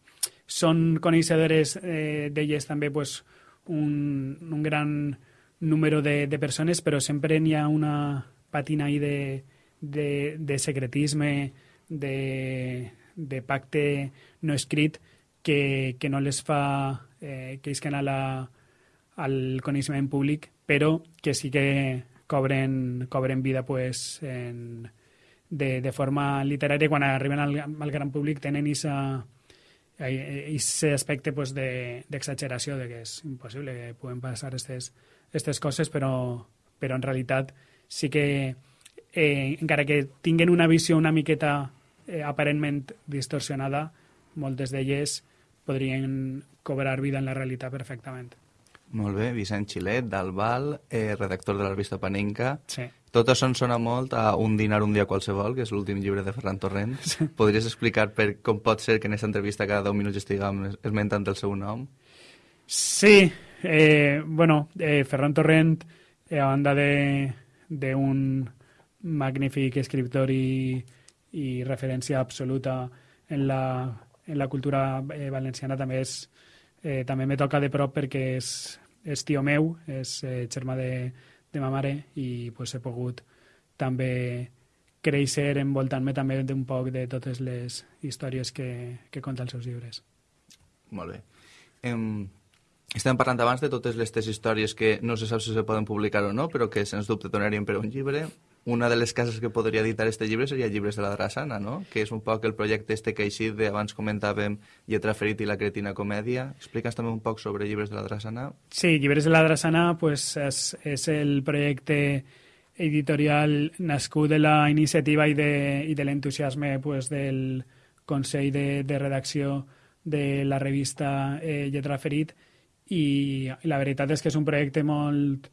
són coneixedores eh, d'elles pues, un, un gran número de, de persones, però sempre n'hi ha una patina ahí de, de, de secretisme, de, de pacte no escrit que, que no les fa eh, que isquen a la, al coneixement públic, però que sí que cobren, cobren vida pues, en, de, de forma literària quan arriben al, al gran públic tenen esa, ese aspecte pues, d'exageració de, de que és impossible que puguen passar aquestes coses, però, però en realitat sí que eh, encara que tinguen una visió una miqueta eh, aparentment distorsionada, moltes d'elles podrien cobrar vida en la realitat perfectament. Molt bé, Vicent Xilet, d'Albal, eh, redactor de la revista Panenca. Sí. Tot això em sona molt a Un dinar un dia qualsevol, que és l'últim llibre de Ferran Torrent. Sí. Podries explicar per com pot ser que en aquesta entrevista cada 10 minuts estiguem esmentant el seu nom? Sí, eh, bueno, eh, Ferran Torrent, eh, a banda d'un magnífic escriptor i, i referència absoluta en la, en la cultura eh, valenciana, també és eh, també me toca de prop perquè és, és tio meu, és eh, germà de, de ma mare i pues, he pogut també créixer envoltant-me també d'un poc de totes les històries que, que conta els seus llibres. Molt bé. Em, estem parlant abans de totes les històries que no se sap si se poden publicar o no, però que sens dubte donarien per un llibre una de les cases que podria editar este llibre seria Llibres de la Drassana, no? que és un poc el projecte este que així de abans comentàvem Lletra Ferit i la Cretina Comèdia. Explica'ns també un poc sobre Llibres de la Drassana. Sí, Llibres de la Drassana pues, és, és el projecte editorial nascut de la iniciativa i de, i de l'entusiasme pues, del Consell de, de Redacció de la revista eh, Lletra Ferit i la veritat és que és un projecte molt,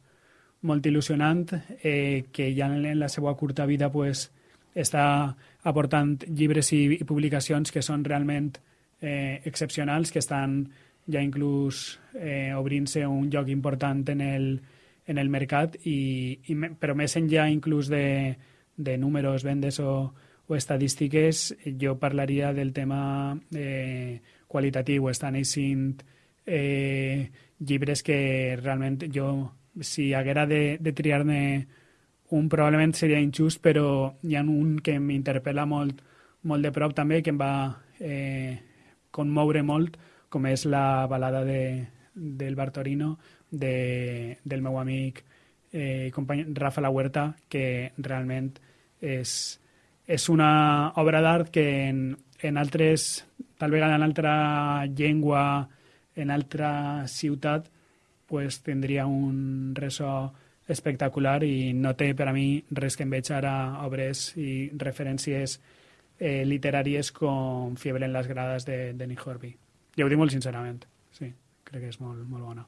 molt il·lusionant, eh, que ja en la seva curta vida pues, està aportant llibres i, i publicacions que són realment eh, excepcionals, que estan ja inclús eh, obrint-se un lloc important en el, en el mercat, i, i, però més enllà inclús de, de números, vendes o, o estadístiques, jo parlaria del tema eh, qualitatiu. Estan eixint eh, llibres que realment jo si haguera de, de triar-ne un probablement seria injust, però hi ha un que m'interpel·la molt, molt de prop també, que em va eh, conmoure molt, com és la balada de, del Bartorino, de, del meu amic eh, company Rafa La Huerta, que realment és, és una obra d'art que en, en altres, tal vegada en altra llengua, en altra ciutat, pues, tindria un ressò espectacular i no té per a mi res que em veig ara obres i referències eh, literàries com Fiebre en les grades de, de Nick Horby. Jo ho dic molt sincerament, sí, crec que és molt, molt bona.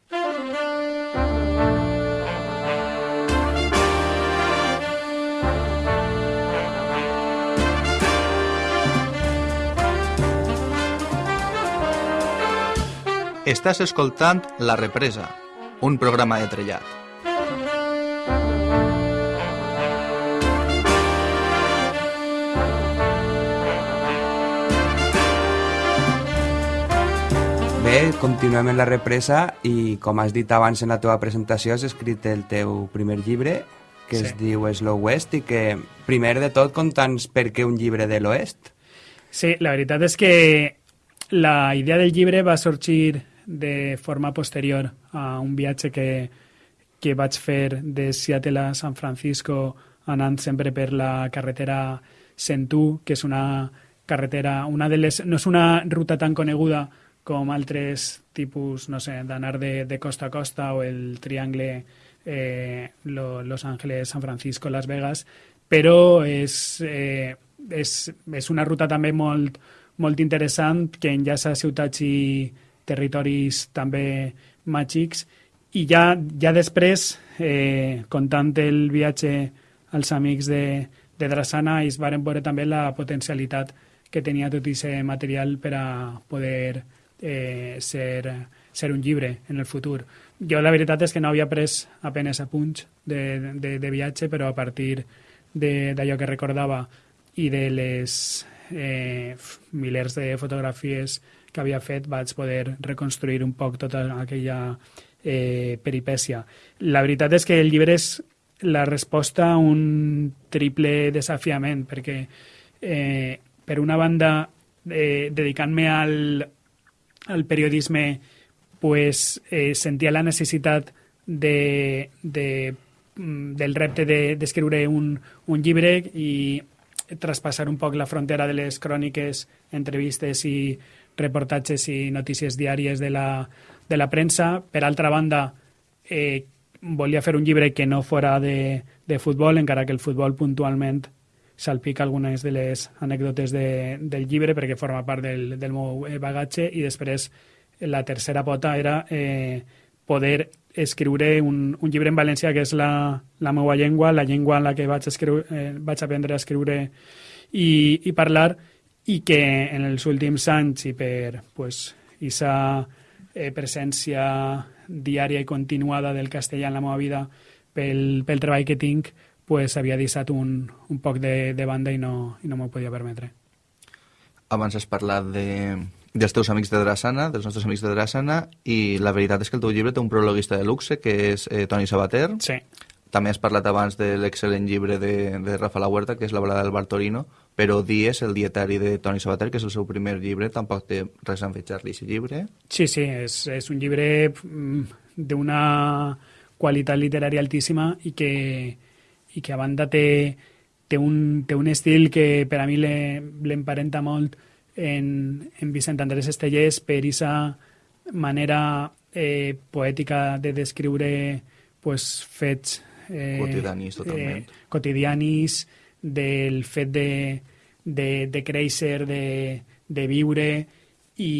Estàs escoltant La Represa, un programa de trellat. Bé, continuem en la represa i, com has dit abans en la teva presentació, has escrit el teu primer llibre, que sí. es diu Slow West, i que, primer de tot, conta'ns per què un llibre de l'Oest. Sí, la veritat és que la idea del llibre va sorgir de forma posterior a un viatge que, que vaig fer de Seattle a San Francisco anant sempre per la carretera 101, que és una carretera, una de les, no és una ruta tan coneguda com altres tipus, no sé, d'anar de, de costa a costa o el triangle eh, lo, Los Ángeles, San Francisco, Las Vegas, però és, eh, és, és una ruta també molt, molt interessant que enllaça ciutats i territoris també màgics i ja, ja després, eh, comptant el viatge als amics de, de Drassana, es varen veure també la potencialitat que tenia tot aquest material per a poder eh, ser, ser un llibre en el futur. Jo la veritat és que no havia pres apenes apunts de, de, de viatge, però a partir d'allò que recordava i de les eh, milers de fotografies que havia fet vaig poder reconstruir un poc tota aquella eh, peripècia. La veritat és que el llibre és la resposta a un triple desafiament, perquè eh, per una banda, eh, dedicant-me al, al periodisme, pues, eh, sentia la necessitat de, de, mm, del repte d'escriure de, un, un llibre i traspassar un poc la frontera de les cròniques, entrevistes i reportatges i notícies diàries de la, de la premsa. Per altra banda, eh, volia fer un llibre que no fora de, de futbol, encara que el futbol puntualment salpica algunes de les anècdotes de, del llibre perquè forma part del, del meu eh, bagatge i després la tercera pota era eh, poder escriure un, un llibre en valencià que és la, la meva llengua, la llengua en la que vaig, escriure, eh, vaig aprendre a escriure i, i parlar i que en els últims anys i per pues, isa eh, presència diària i continuada del castellà en la meva vida pel, pel treball que tinc, pues, havia deixat un, un poc de, de banda i no, i no m'ho podia permetre. Abans has parlat de, dels teus amics de Drassana, dels nostres amics de Drassana, i la veritat és que el teu llibre té un prologuista de luxe, que és eh, Toni Sabater. Sí. També has parlat abans de l'excel·lent llibre de, de Rafa La Huerta, que és La balada del Bartorino, però Dies, el dietari de Toni Sabater, que és el seu primer llibre, tampoc té res a enfetxar-li, aquest llibre. Sí, sí, és, és un llibre mm, d'una qualitat literària altíssima i que, i que a banda té, té, un, té un estil que per a mi l'emparenta molt en, en Vicent Andrés Estellers per aquesta manera eh, poètica de descriure pues, fets eh, quotidianis, totalment. Eh, quotidianis, del fet de, de, de créixer, de, de viure i,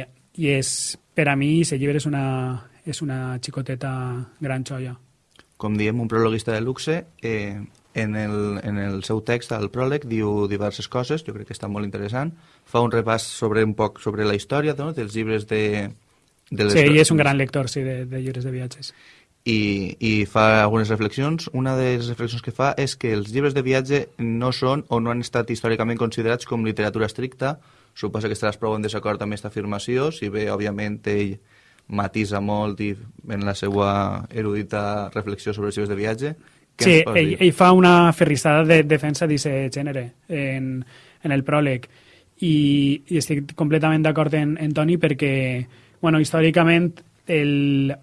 i és, per a mi, aquest llibre és una, és una xicoteta gran xoia com diem, un prologuista de luxe, eh, en, el, en el seu text, al pròleg, diu diverses coses, jo crec que està molt interessant. Fa un repàs sobre un poc sobre la història no? dels llibres de... de les... Sí, ell és un gran lector, sí, de, de llibres de viatges. I, I fa algunes reflexions. Una de les reflexions que fa és que els llibres de viatge no són o no han estat històricament considerats com literatura estricta. Suposa que estaràs prou en desacord amb aquesta afirmació, si bé, òbviament, ell matisa molt i en la seva erudita reflexió sobre els llibres de viatge. Què sí, ell, ell fa una ferrissada de defensa d'aquest gènere en, en el pròleg i, i estic completament d'acord en, en Toni perquè, bueno, històricament el,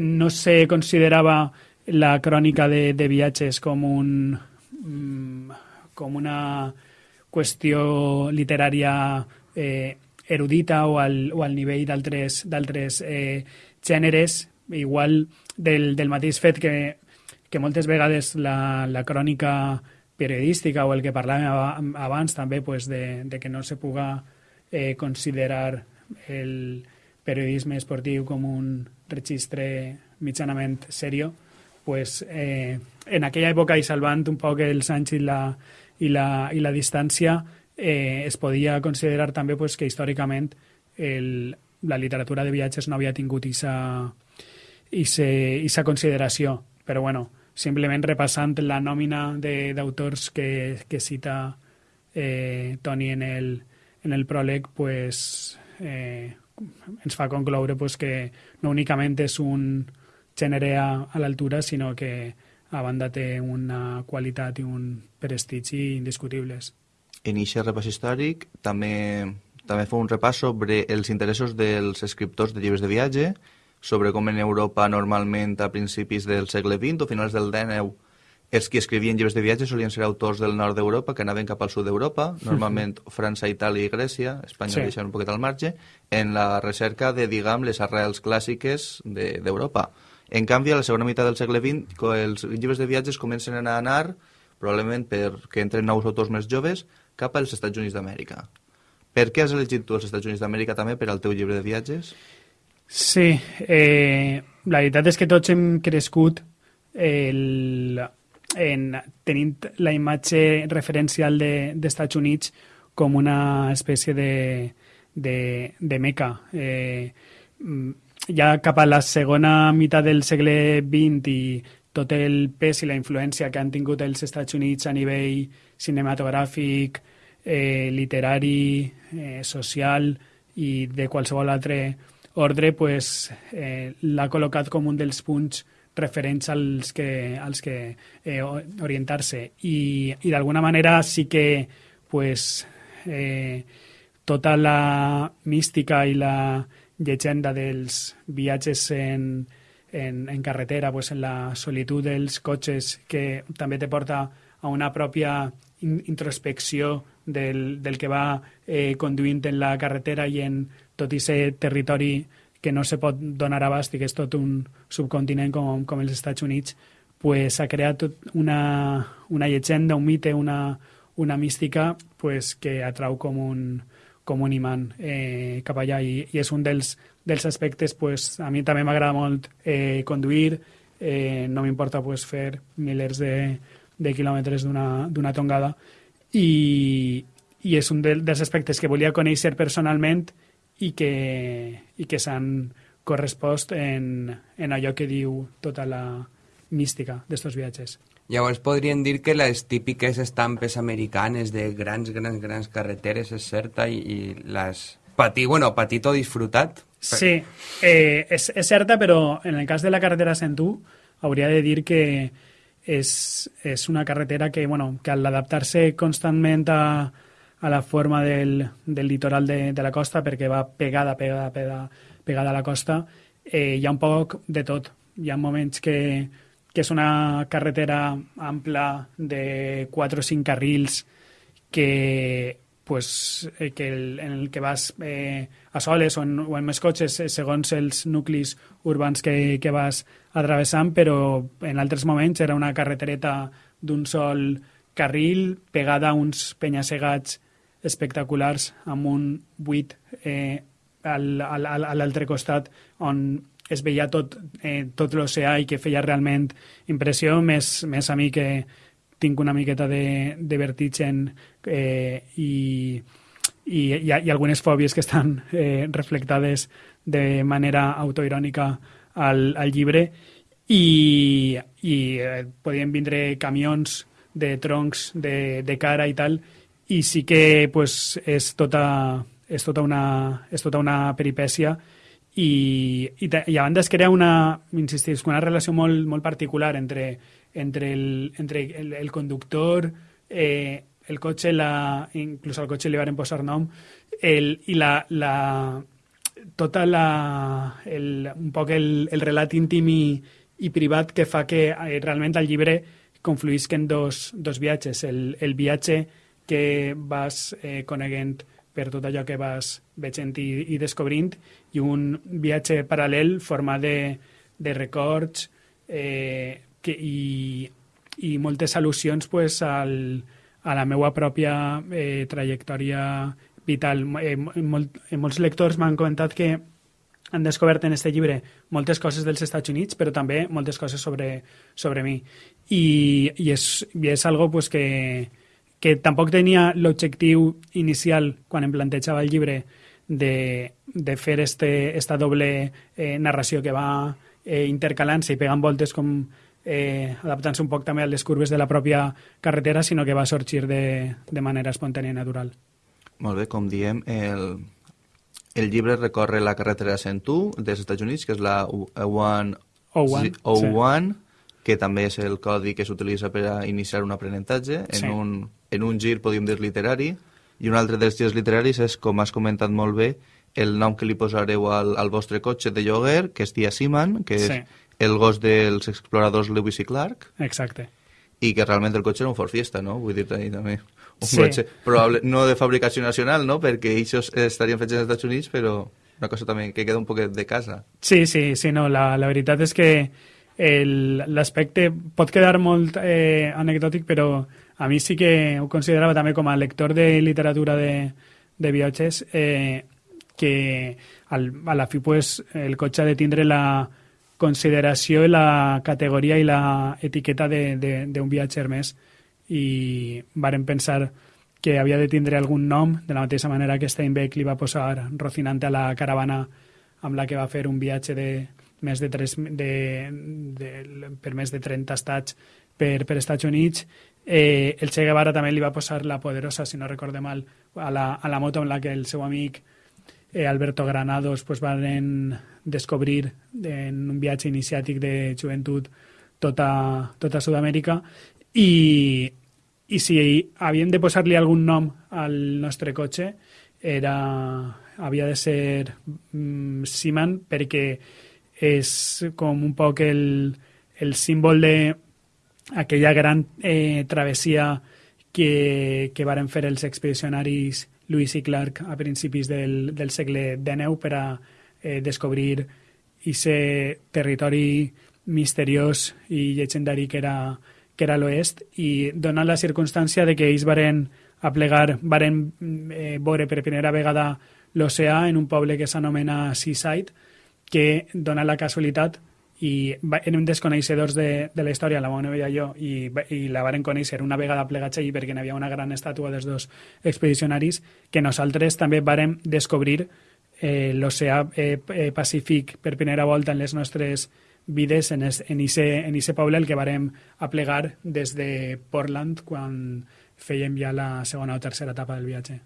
no se considerava la crònica de, de viatges com un mm, com una qüestió literària eh, erudita o al, o al nivell d'altres eh, gèneres, igual del, del mateix fet que, que moltes vegades la, la crònica periodística o el que parlàvem abans també pues, de, de que no se puga eh, considerar el periodisme esportiu com un registre mitjanament serio, pues, eh, en aquella època i salvant un poc els anys i la, i la, i la distància, eh, es podia considerar també pues, que històricament el, la literatura de viatges no havia tingut aquesta consideració. Però bueno, simplement repassant la nòmina d'autors que, que cita eh, Toni en el, en el pròleg, pues, eh, ens fa concloure pues, que no únicament és un gènere a, a l'altura, sinó que a banda té una qualitat i un prestigi indiscutibles. En aquest repàs històric també també fa un repàs sobre els interessos dels escriptors de llibres de viatge, sobre com en Europa normalment a principis del segle XX o finals del XIX els qui escrivien llibres de viatge solien ser autors del nord d'Europa que anaven cap al sud d'Europa, normalment França, Itàlia i Grècia, Espanya sí. deixen un poquet al marge, en la recerca de, diguem, les arrels clàssiques d'Europa. De, en canvi, a la segona meitat del segle XX, els llibres de viatges comencen a anar, probablement perquè entren nous autors més joves, cap als Estats Units d'Amèrica. Per què has elegit tu els Estats Units d'Amèrica també per al teu llibre de viatges? Sí, eh, la veritat és que tots hem crescut el, en, tenint la imatge referencial d'Estats de, Units com una espècie de, de, de meca. Eh, ja cap a la segona meitat del segle XX i tot el pes i la influència que han tingut els Estats Units a nivell cinematogràfic, eh, literari, eh, social i de qualsevol altre ordre pues, eh, l'ha col·locat com un dels punts referents als que, als que eh, orientar-se. I, i d'alguna manera sí que pues, eh, tota la mística i la llegenda dels viatges en, en, en carretera, pues, en la solitud dels cotxes que també te porta a una pròpia introspecció del, del que va eh, conduint en la carretera i en tot aquest territori que no se pot donar abast i que és tot un subcontinent com, com els Estats Units, pues, s'ha creat tot una, una llegenda, un mite, una, una mística pues, que atrau com un, com un imant eh, cap allà. I, i és un dels, dels aspectes, pues, a mi també m'agrada molt eh, conduir, eh, no m'importa pues, fer milers de, de quilòmetres d'una tongada. I, i és un dels aspectes que volia conèixer personalment i que, i que s'han correspost en, en allò que diu tota la mística d'estos viatges. Llavors podríem dir que les típiques estampes americanes de grans, grans, grans carreteres és certa i, i les patir, bueno, patit o disfrutat. Sí, eh, és, és certa, però en el cas de la carretera Sentú hauria de dir que és, és una carretera que, bueno, que al adaptar-se constantment a, a la forma del, del litoral de, de la costa, perquè va pegada, pegada, pegada, pegada a la costa, eh, hi ha un poc de tot. Hi ha moments que, que és una carretera ampla de 4 o 5 carrils que pues, eh, que el, en el que vas eh, a soles o en, o en més cotxes eh, segons els nuclis urbans que, que vas atravessant, però en altres moments era una carretereta d'un sol carril pegada a uns penyassegats espectaculars amb un buit eh, a l'altre costat on es veia tot, eh, tot l'oceà i que feia realment impressió, més, més a mi que, tinc una miqueta de, de vertigen eh, i, i hi ha algunes fòbies que estan eh, reflectades de manera autoirònica al, al llibre. I, i eh, podien vindre camions de troncs de, de cara i tal i sí que pues, és, tota, és, tota una, és tota una peripècia i, i, i a banda es crea una, insistis, una relació molt, molt particular entre entre el, entre el, el conductor, eh, el cotxe, la, inclús al cotxe li van posar nom, el, i la, la, tota la, el, un poc el, el relat íntim i, i privat que fa que eh, realment el llibre confluïsquen dos, dos viatges. El, el viatge que vas eh, coneguent per tot allò que vas veient i, i descobrint i un viatge paral·lel format de, de records, eh, que, i, i moltes al·lusions pues, al, a la meva pròpia eh, trajectòria vital. Eh, molt, eh, molts lectors m'han comentat que han descobert en aquest llibre moltes coses dels Estats Units, però també moltes coses sobre, sobre mi. I, i, és, i és algo pues, que, que tampoc tenia l'objectiu inicial, quan em plantejava el llibre, de, de fer este, esta doble eh, narració que va eh, intercalant-se i pegant voltes com eh, adaptant-se un poc també a les curves de la pròpia carretera, sinó que va sorgir de, de manera espontània i natural. Molt bé, com diem, el, el llibre recorre la carretera 101 dels Estats Units, que és la O1, O1, O1 sí. que també és el codi que s'utilitza per a iniciar un aprenentatge, en, sí. un, en un gir, podríem dir, literari, I un altre dels girs literaris és, com has comentat molt bé, el nom que li posareu al, al vostre cotxe de lloguer, que és Tia Seaman, que Sí. és el gos dels exploradors Lewis i Clark, Exacte. i que realment el cotxe era un Ford Fiesta, no? Vull dir ahí també. Un Sí. cotxe probable, no de fabricació nacional, no? Perquè ells estarien fets als Estats Units, però una cosa també que queda un poquet de casa. Sí, sí, sí, no, la, la veritat és que el- l'aspecte pot quedar molt eh, anecdòtic, però a mi sí que ho considerava també com a lector de literatura de, de viatges eh, que al, a la fi pues, el cotxe ha de tindre la consideració i la categoria i la etiqueta d'un viatger més i varen pensar que havia de tindre algun nom, de la mateixa manera que Steinbeck li va posar Rocinante a la caravana amb la que va fer un viatge de més de 3, de, de, per més de 30 estats per, per Estats Units. Eh, el Che Guevara també li va posar la Poderosa, si no recorde mal, a la, a la moto amb la que el seu eh, Alberto Granados pues, van descobrir en un viatge iniciàtic de joventut tota, tota Sud-amèrica. I, i si havíem de posar-li algun nom al nostre cotxe era, havia de ser mm, Seaman perquè és com un poc el, el símbol de aquella gran eh, travessia que, que varen fer els expedicionaris Lewis i Clark a principis del, del segle XIX per a eh, descobrir aquest territori misteriós i llegendari que era, que era l'oest. I donant la circumstància de que ells varen aplegar, varen eh, veure per primera vegada l'oceà en un poble que s'anomena Seaside, que dona la casualitat i érem desconeixedors de, de la història, la meva novia i jo, i, i la varen conèixer una vegada plegats allí perquè n'hi havia una gran estàtua dels dos expedicionaris, que nosaltres també vàrem descobrir eh, l'oceà eh, eh, Pacífic per primera volta en les nostres vides en, es, en, ise, en ise poble el que vàrem aplegar des de Portland quan fèiem ja la segona o tercera etapa del viatge.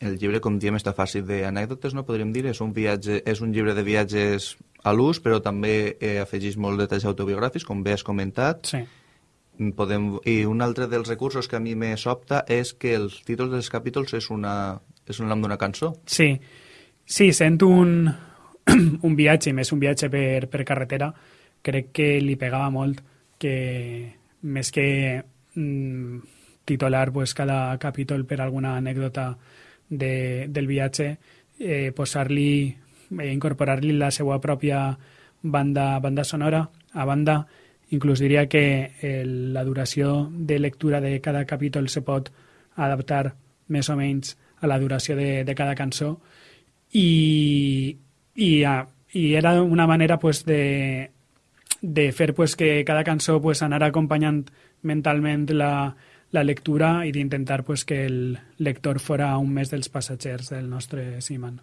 El llibre, com diem, està fàcil d'anècdotes, no podríem dir? És un, viatge, és un llibre de viatges a l'ús, però també eh, afegeix molt detalls autobiogràfics, com bé has comentat. Sí. Podem... I un altre dels recursos que a mi me sobta és que els títols dels capítols és, una, és un nom d'una cançó. Sí, sí, sent un, un viatge, i més un viatge per, per carretera, crec que li pegava molt que més que mm, titular pues, cada capítol per alguna anècdota de, del viatge, eh, posar-li, eh, incorporar-li la seva pròpia banda, banda sonora. A banda, inclús diria que eh, la duració de lectura de cada capítol se pot adaptar més o menys a la duració de, de cada cançó i, i, ah, i era una manera pues, de, de fer pues, que cada cançó pues, anara acompanyant mentalment la, la lectura i d'intentar pues, que el lector fora un més dels passatgers del nostre Seaman.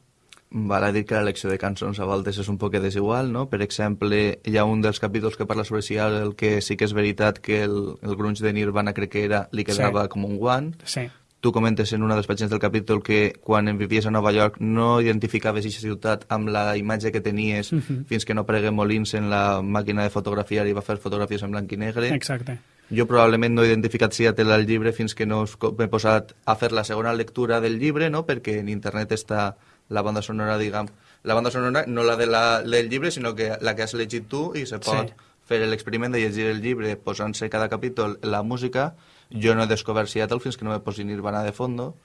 Val a dir que la lecció de cançons a voltes és un poc desigual, no? Per exemple, hi ha un dels capítols que parla sobre si el que sí que és veritat que el, el grunge de Nirvana crec que era, li quedava Sí. com un guant. Sí, Tu comentes en una de les pàgines del capítol que quan en vivies a Nova York no identificaves aquesta ciutat amb la imatge que tenies Mhm. fins que no pregué Molins en la màquina de fotografiar i va fer fotografies en blanc i negre. exacte. Jo probablement no he identificat Seattle al llibre fins que no m'he posat a fer la segona lectura del llibre, no? perquè en internet està la banda sonora, diguem, la banda sonora no la, de la del llibre, sinó que la que has llegit tu i se pot Sí. fer l'experiment de llegir el llibre posant-se cada capítol la música. Jo no he descobert Seattle fins que no me posi Nirvana de fondo,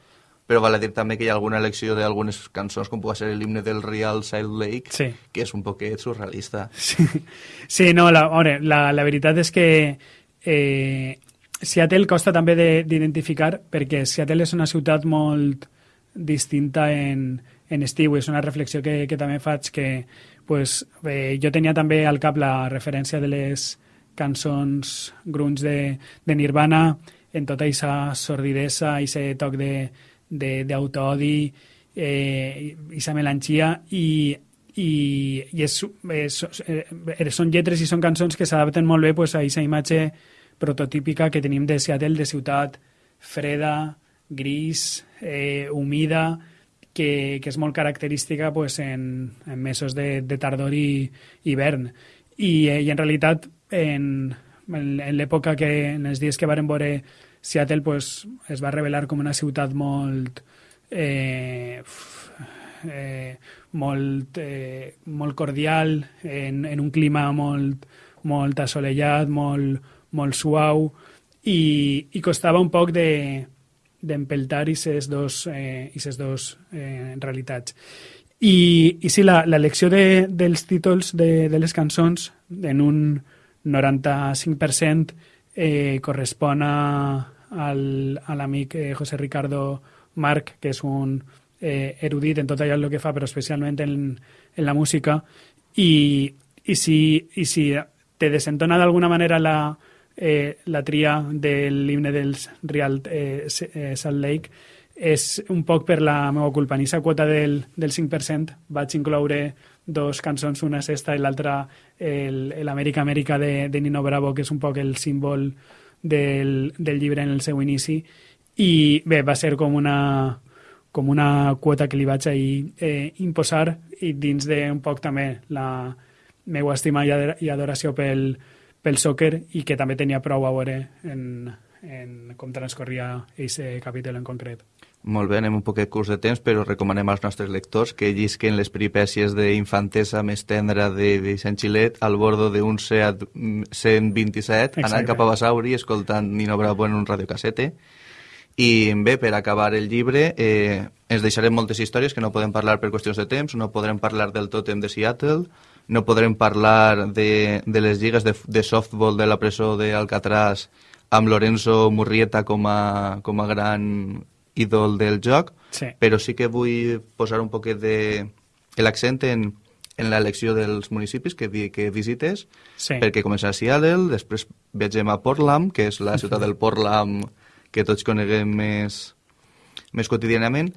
però val a dir també que hi ha alguna elecció d'algunes cançons, com pugui ser l'himne del Real Salt Lake, Sí. que és un poquet surrealista. Sí, sí no, la, veure, la, la veritat és que eh, Seattle costa també de- d'identificar perquè Seattle és una ciutat molt distinta en, en estiu. És una reflexió que, que també faig que pues, eh, jo tenia també al cap la referència de les cançons grunge de, de Nirvana en tota aquesta sordidesa, aquest toc d'autoodi, eh, aquesta melangia i, i, i és, és, eh, són lletres i són cançons que s'adapten molt bé pues, a aquesta imatge prototípica que tenim de Seattle, de ciutat freda, gris, eh, humida, que, que és molt característica pues, en, en mesos de, de tardor i hivern. I, eh, i en realitat, en, en, en l'època que, en els dies que varen veure Seattle pues, es va revelar com una ciutat molt... Eh, eh, molt, eh, molt cordial, en, en un clima molt, molt assolellat, molt, molt suau, i, i costava un poc de d'empeltar aquestes dos, eh, ses dos eh, realitats. I, i sí, l'elecció de, dels títols de, de les cançons en un 95% eh, correspon a, al, a l'amic eh, José Ricardo Marc, que és un eh, erudit en tot allò que fa, però especialment en, en la música, i, i, si, i si te desentona d'alguna manera la, eh, la tria de l'himne dels Real eh, eh, Salt Lake, és un poc per la meva culpa. En aquesta quota del, del 5% vaig incloure dos cançons, una sexta i l'altra l'Amèrica Amèrica de, de Nino Bravo, que és un poc el símbol del, del llibre en el seu inici i bé, va ser com una, com una quota que li vaig ahir eh, imposar i dins d'un poc també la meva estima i adoració pel, pel soccer i que també tenia prou a veure en, en com transcorria aquest capítol en concret. Molt bé, anem un poquet curs de temps, però recomanem als nostres lectors que llisquen les peripècies d'infantesa més tendra de Vicent Xilet al bordo d'un Seat 127, Exacte. anant cap a Basauri, escoltant Nino Bravo en un radiocassete. I bé, per acabar el llibre, eh, ens deixarem moltes històries que no podem parlar per qüestions de temps, no podrem parlar del tòtem de Seattle, no podrem parlar de, de les lligues de, de softball de la presó d'Alcatraz amb Lorenzo Murrieta com a, com a gran ídol del joc, sí. però sí que vull posar un poquet de l'accent en, en l'elecció dels municipis que, que visites, sí. perquè comença a Seattle, després viatgem a Portland, que és la ciutat del Portland que tots coneguem més, més quotidianament,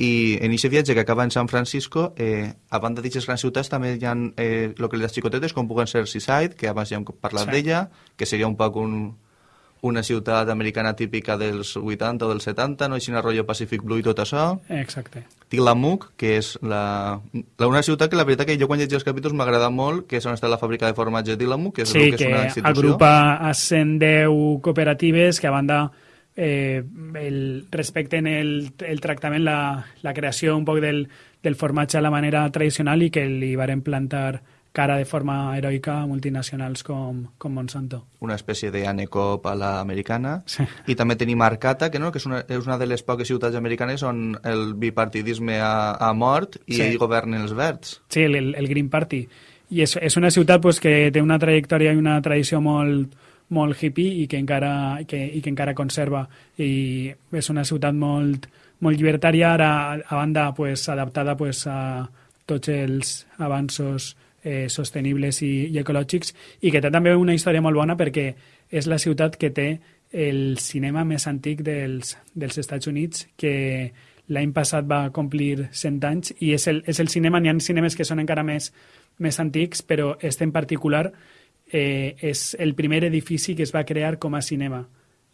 i en aquest viatge que acaba en San Francisco, eh, a banda d'aquestes grans ciutats també hi ha eh, localitats xicotetes com puguen ser Seaside, que abans ja hem parlat sí. d'ella, que seria un poc un, una ciutat americana típica dels 80 o dels 70, no? Així rotllo Pacific Blue i tot això. Exacte. Tillamook, que és la, la una ciutat que la veritat que jo quan llegia els capítols m'agrada molt, que és on està la fàbrica de formatge de Tillamook, que és, sí, que és una institució. agrupa a 110 cooperatives que a banda eh, el, respecten el, el tractament, la, la creació un poc del, del formatge a la manera tradicional i que li varen plantar cara de forma heroica a multinacionals com, com Monsanto. Una espècie d'anecop a l'americana. Sí. I també tenim Arcata, que, no, que és, una, és una de les poques ciutats americanes on el bipartidisme ha, ha mort i sí. governen els verds. Sí, el, el Green Party. I és, és una ciutat pues, que té una trajectòria i una tradició molt, molt hippie i que encara, que, i que encara conserva. I és una ciutat molt, molt llibertària, ara a banda pues, adaptada pues, a tots els avanços eh, sostenibles i, i ecològics i que té també una història molt bona perquè és la ciutat que té el cinema més antic dels, dels Estats Units que l'any passat va complir 100 anys i és el, és el cinema, n'hi ha cinemes que són encara més, més antics, però este en particular eh, és el primer edifici que es va crear com a cinema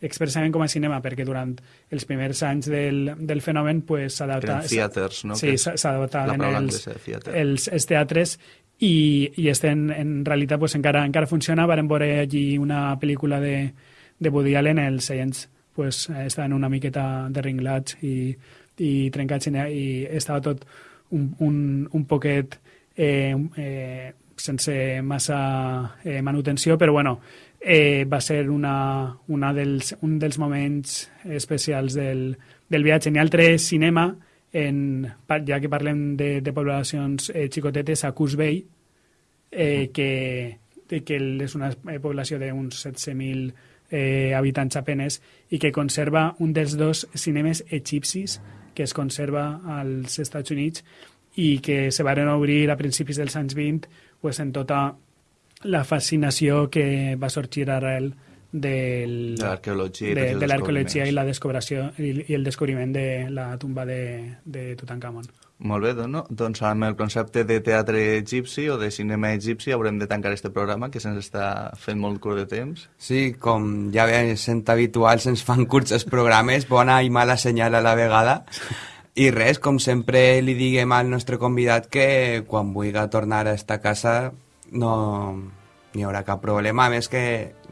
expressament com a cinema, perquè durant els primers anys del, del fenomen pues, s'adaptaven... Theaters, no? Sí, s'adaptaven els, els, els teatres i, i este en, en realitat pues, encara, encara funciona. Varen veure allí una pel·lícula de, de Woody Allen, els seients pues, estaven una miqueta derringlats i, i trencats i estava tot un, un, un poquet eh, eh, sense massa eh, manutenció, però bueno, eh, va ser una, una dels, un dels moments especials del, del viatge. N'hi ha altre cinema, en, ja que parlem de, de poblacions eh, xicotetes, a Cus Bay, eh, que, que és una eh, població d'uns 16.000 eh, habitants apenes i que conserva un dels dos cinemes egipcis que es conserva als Estats Units i que se van obrir a principis dels anys 20 pues, en tota la fascinació que va sorgir arrel del, de l'arqueologia de, de l'arqueologia i la descobració i, i el descobriment de la tumba de, de Tutankamon. Molt bé, doncs, no? doncs amb el concepte de teatre egipci o de cinema egipci haurem de tancar este programa que se'ns està fent molt curt de temps. Sí, com ja sent habitual, se'ns fan curts els programes, bona i mala senyal a la vegada. I res, com sempre li diguem al nostre convidat que quan vulgui tornar a esta casa no, n'hi haurà cap problema. A més que,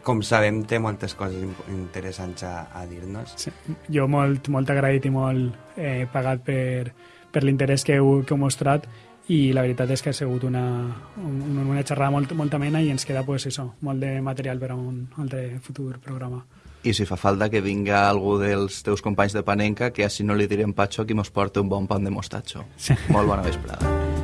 com sabem, té moltes coses interessants a, a dir-nos. Sí. Jo molt, molt agraït i molt eh, pagat per, per l'interès que, heu, que heu mostrat i la veritat és que ha sigut una, una, una xerrada molt, molt amena i ens queda pues, això, molt de material per a un altre futur programa. I si fa falta que vinga algú dels teus companys de Panenca, que així no li direm patxo, qui mos porta un bon pan de mostatxo. Sí. Molt bona vesprada.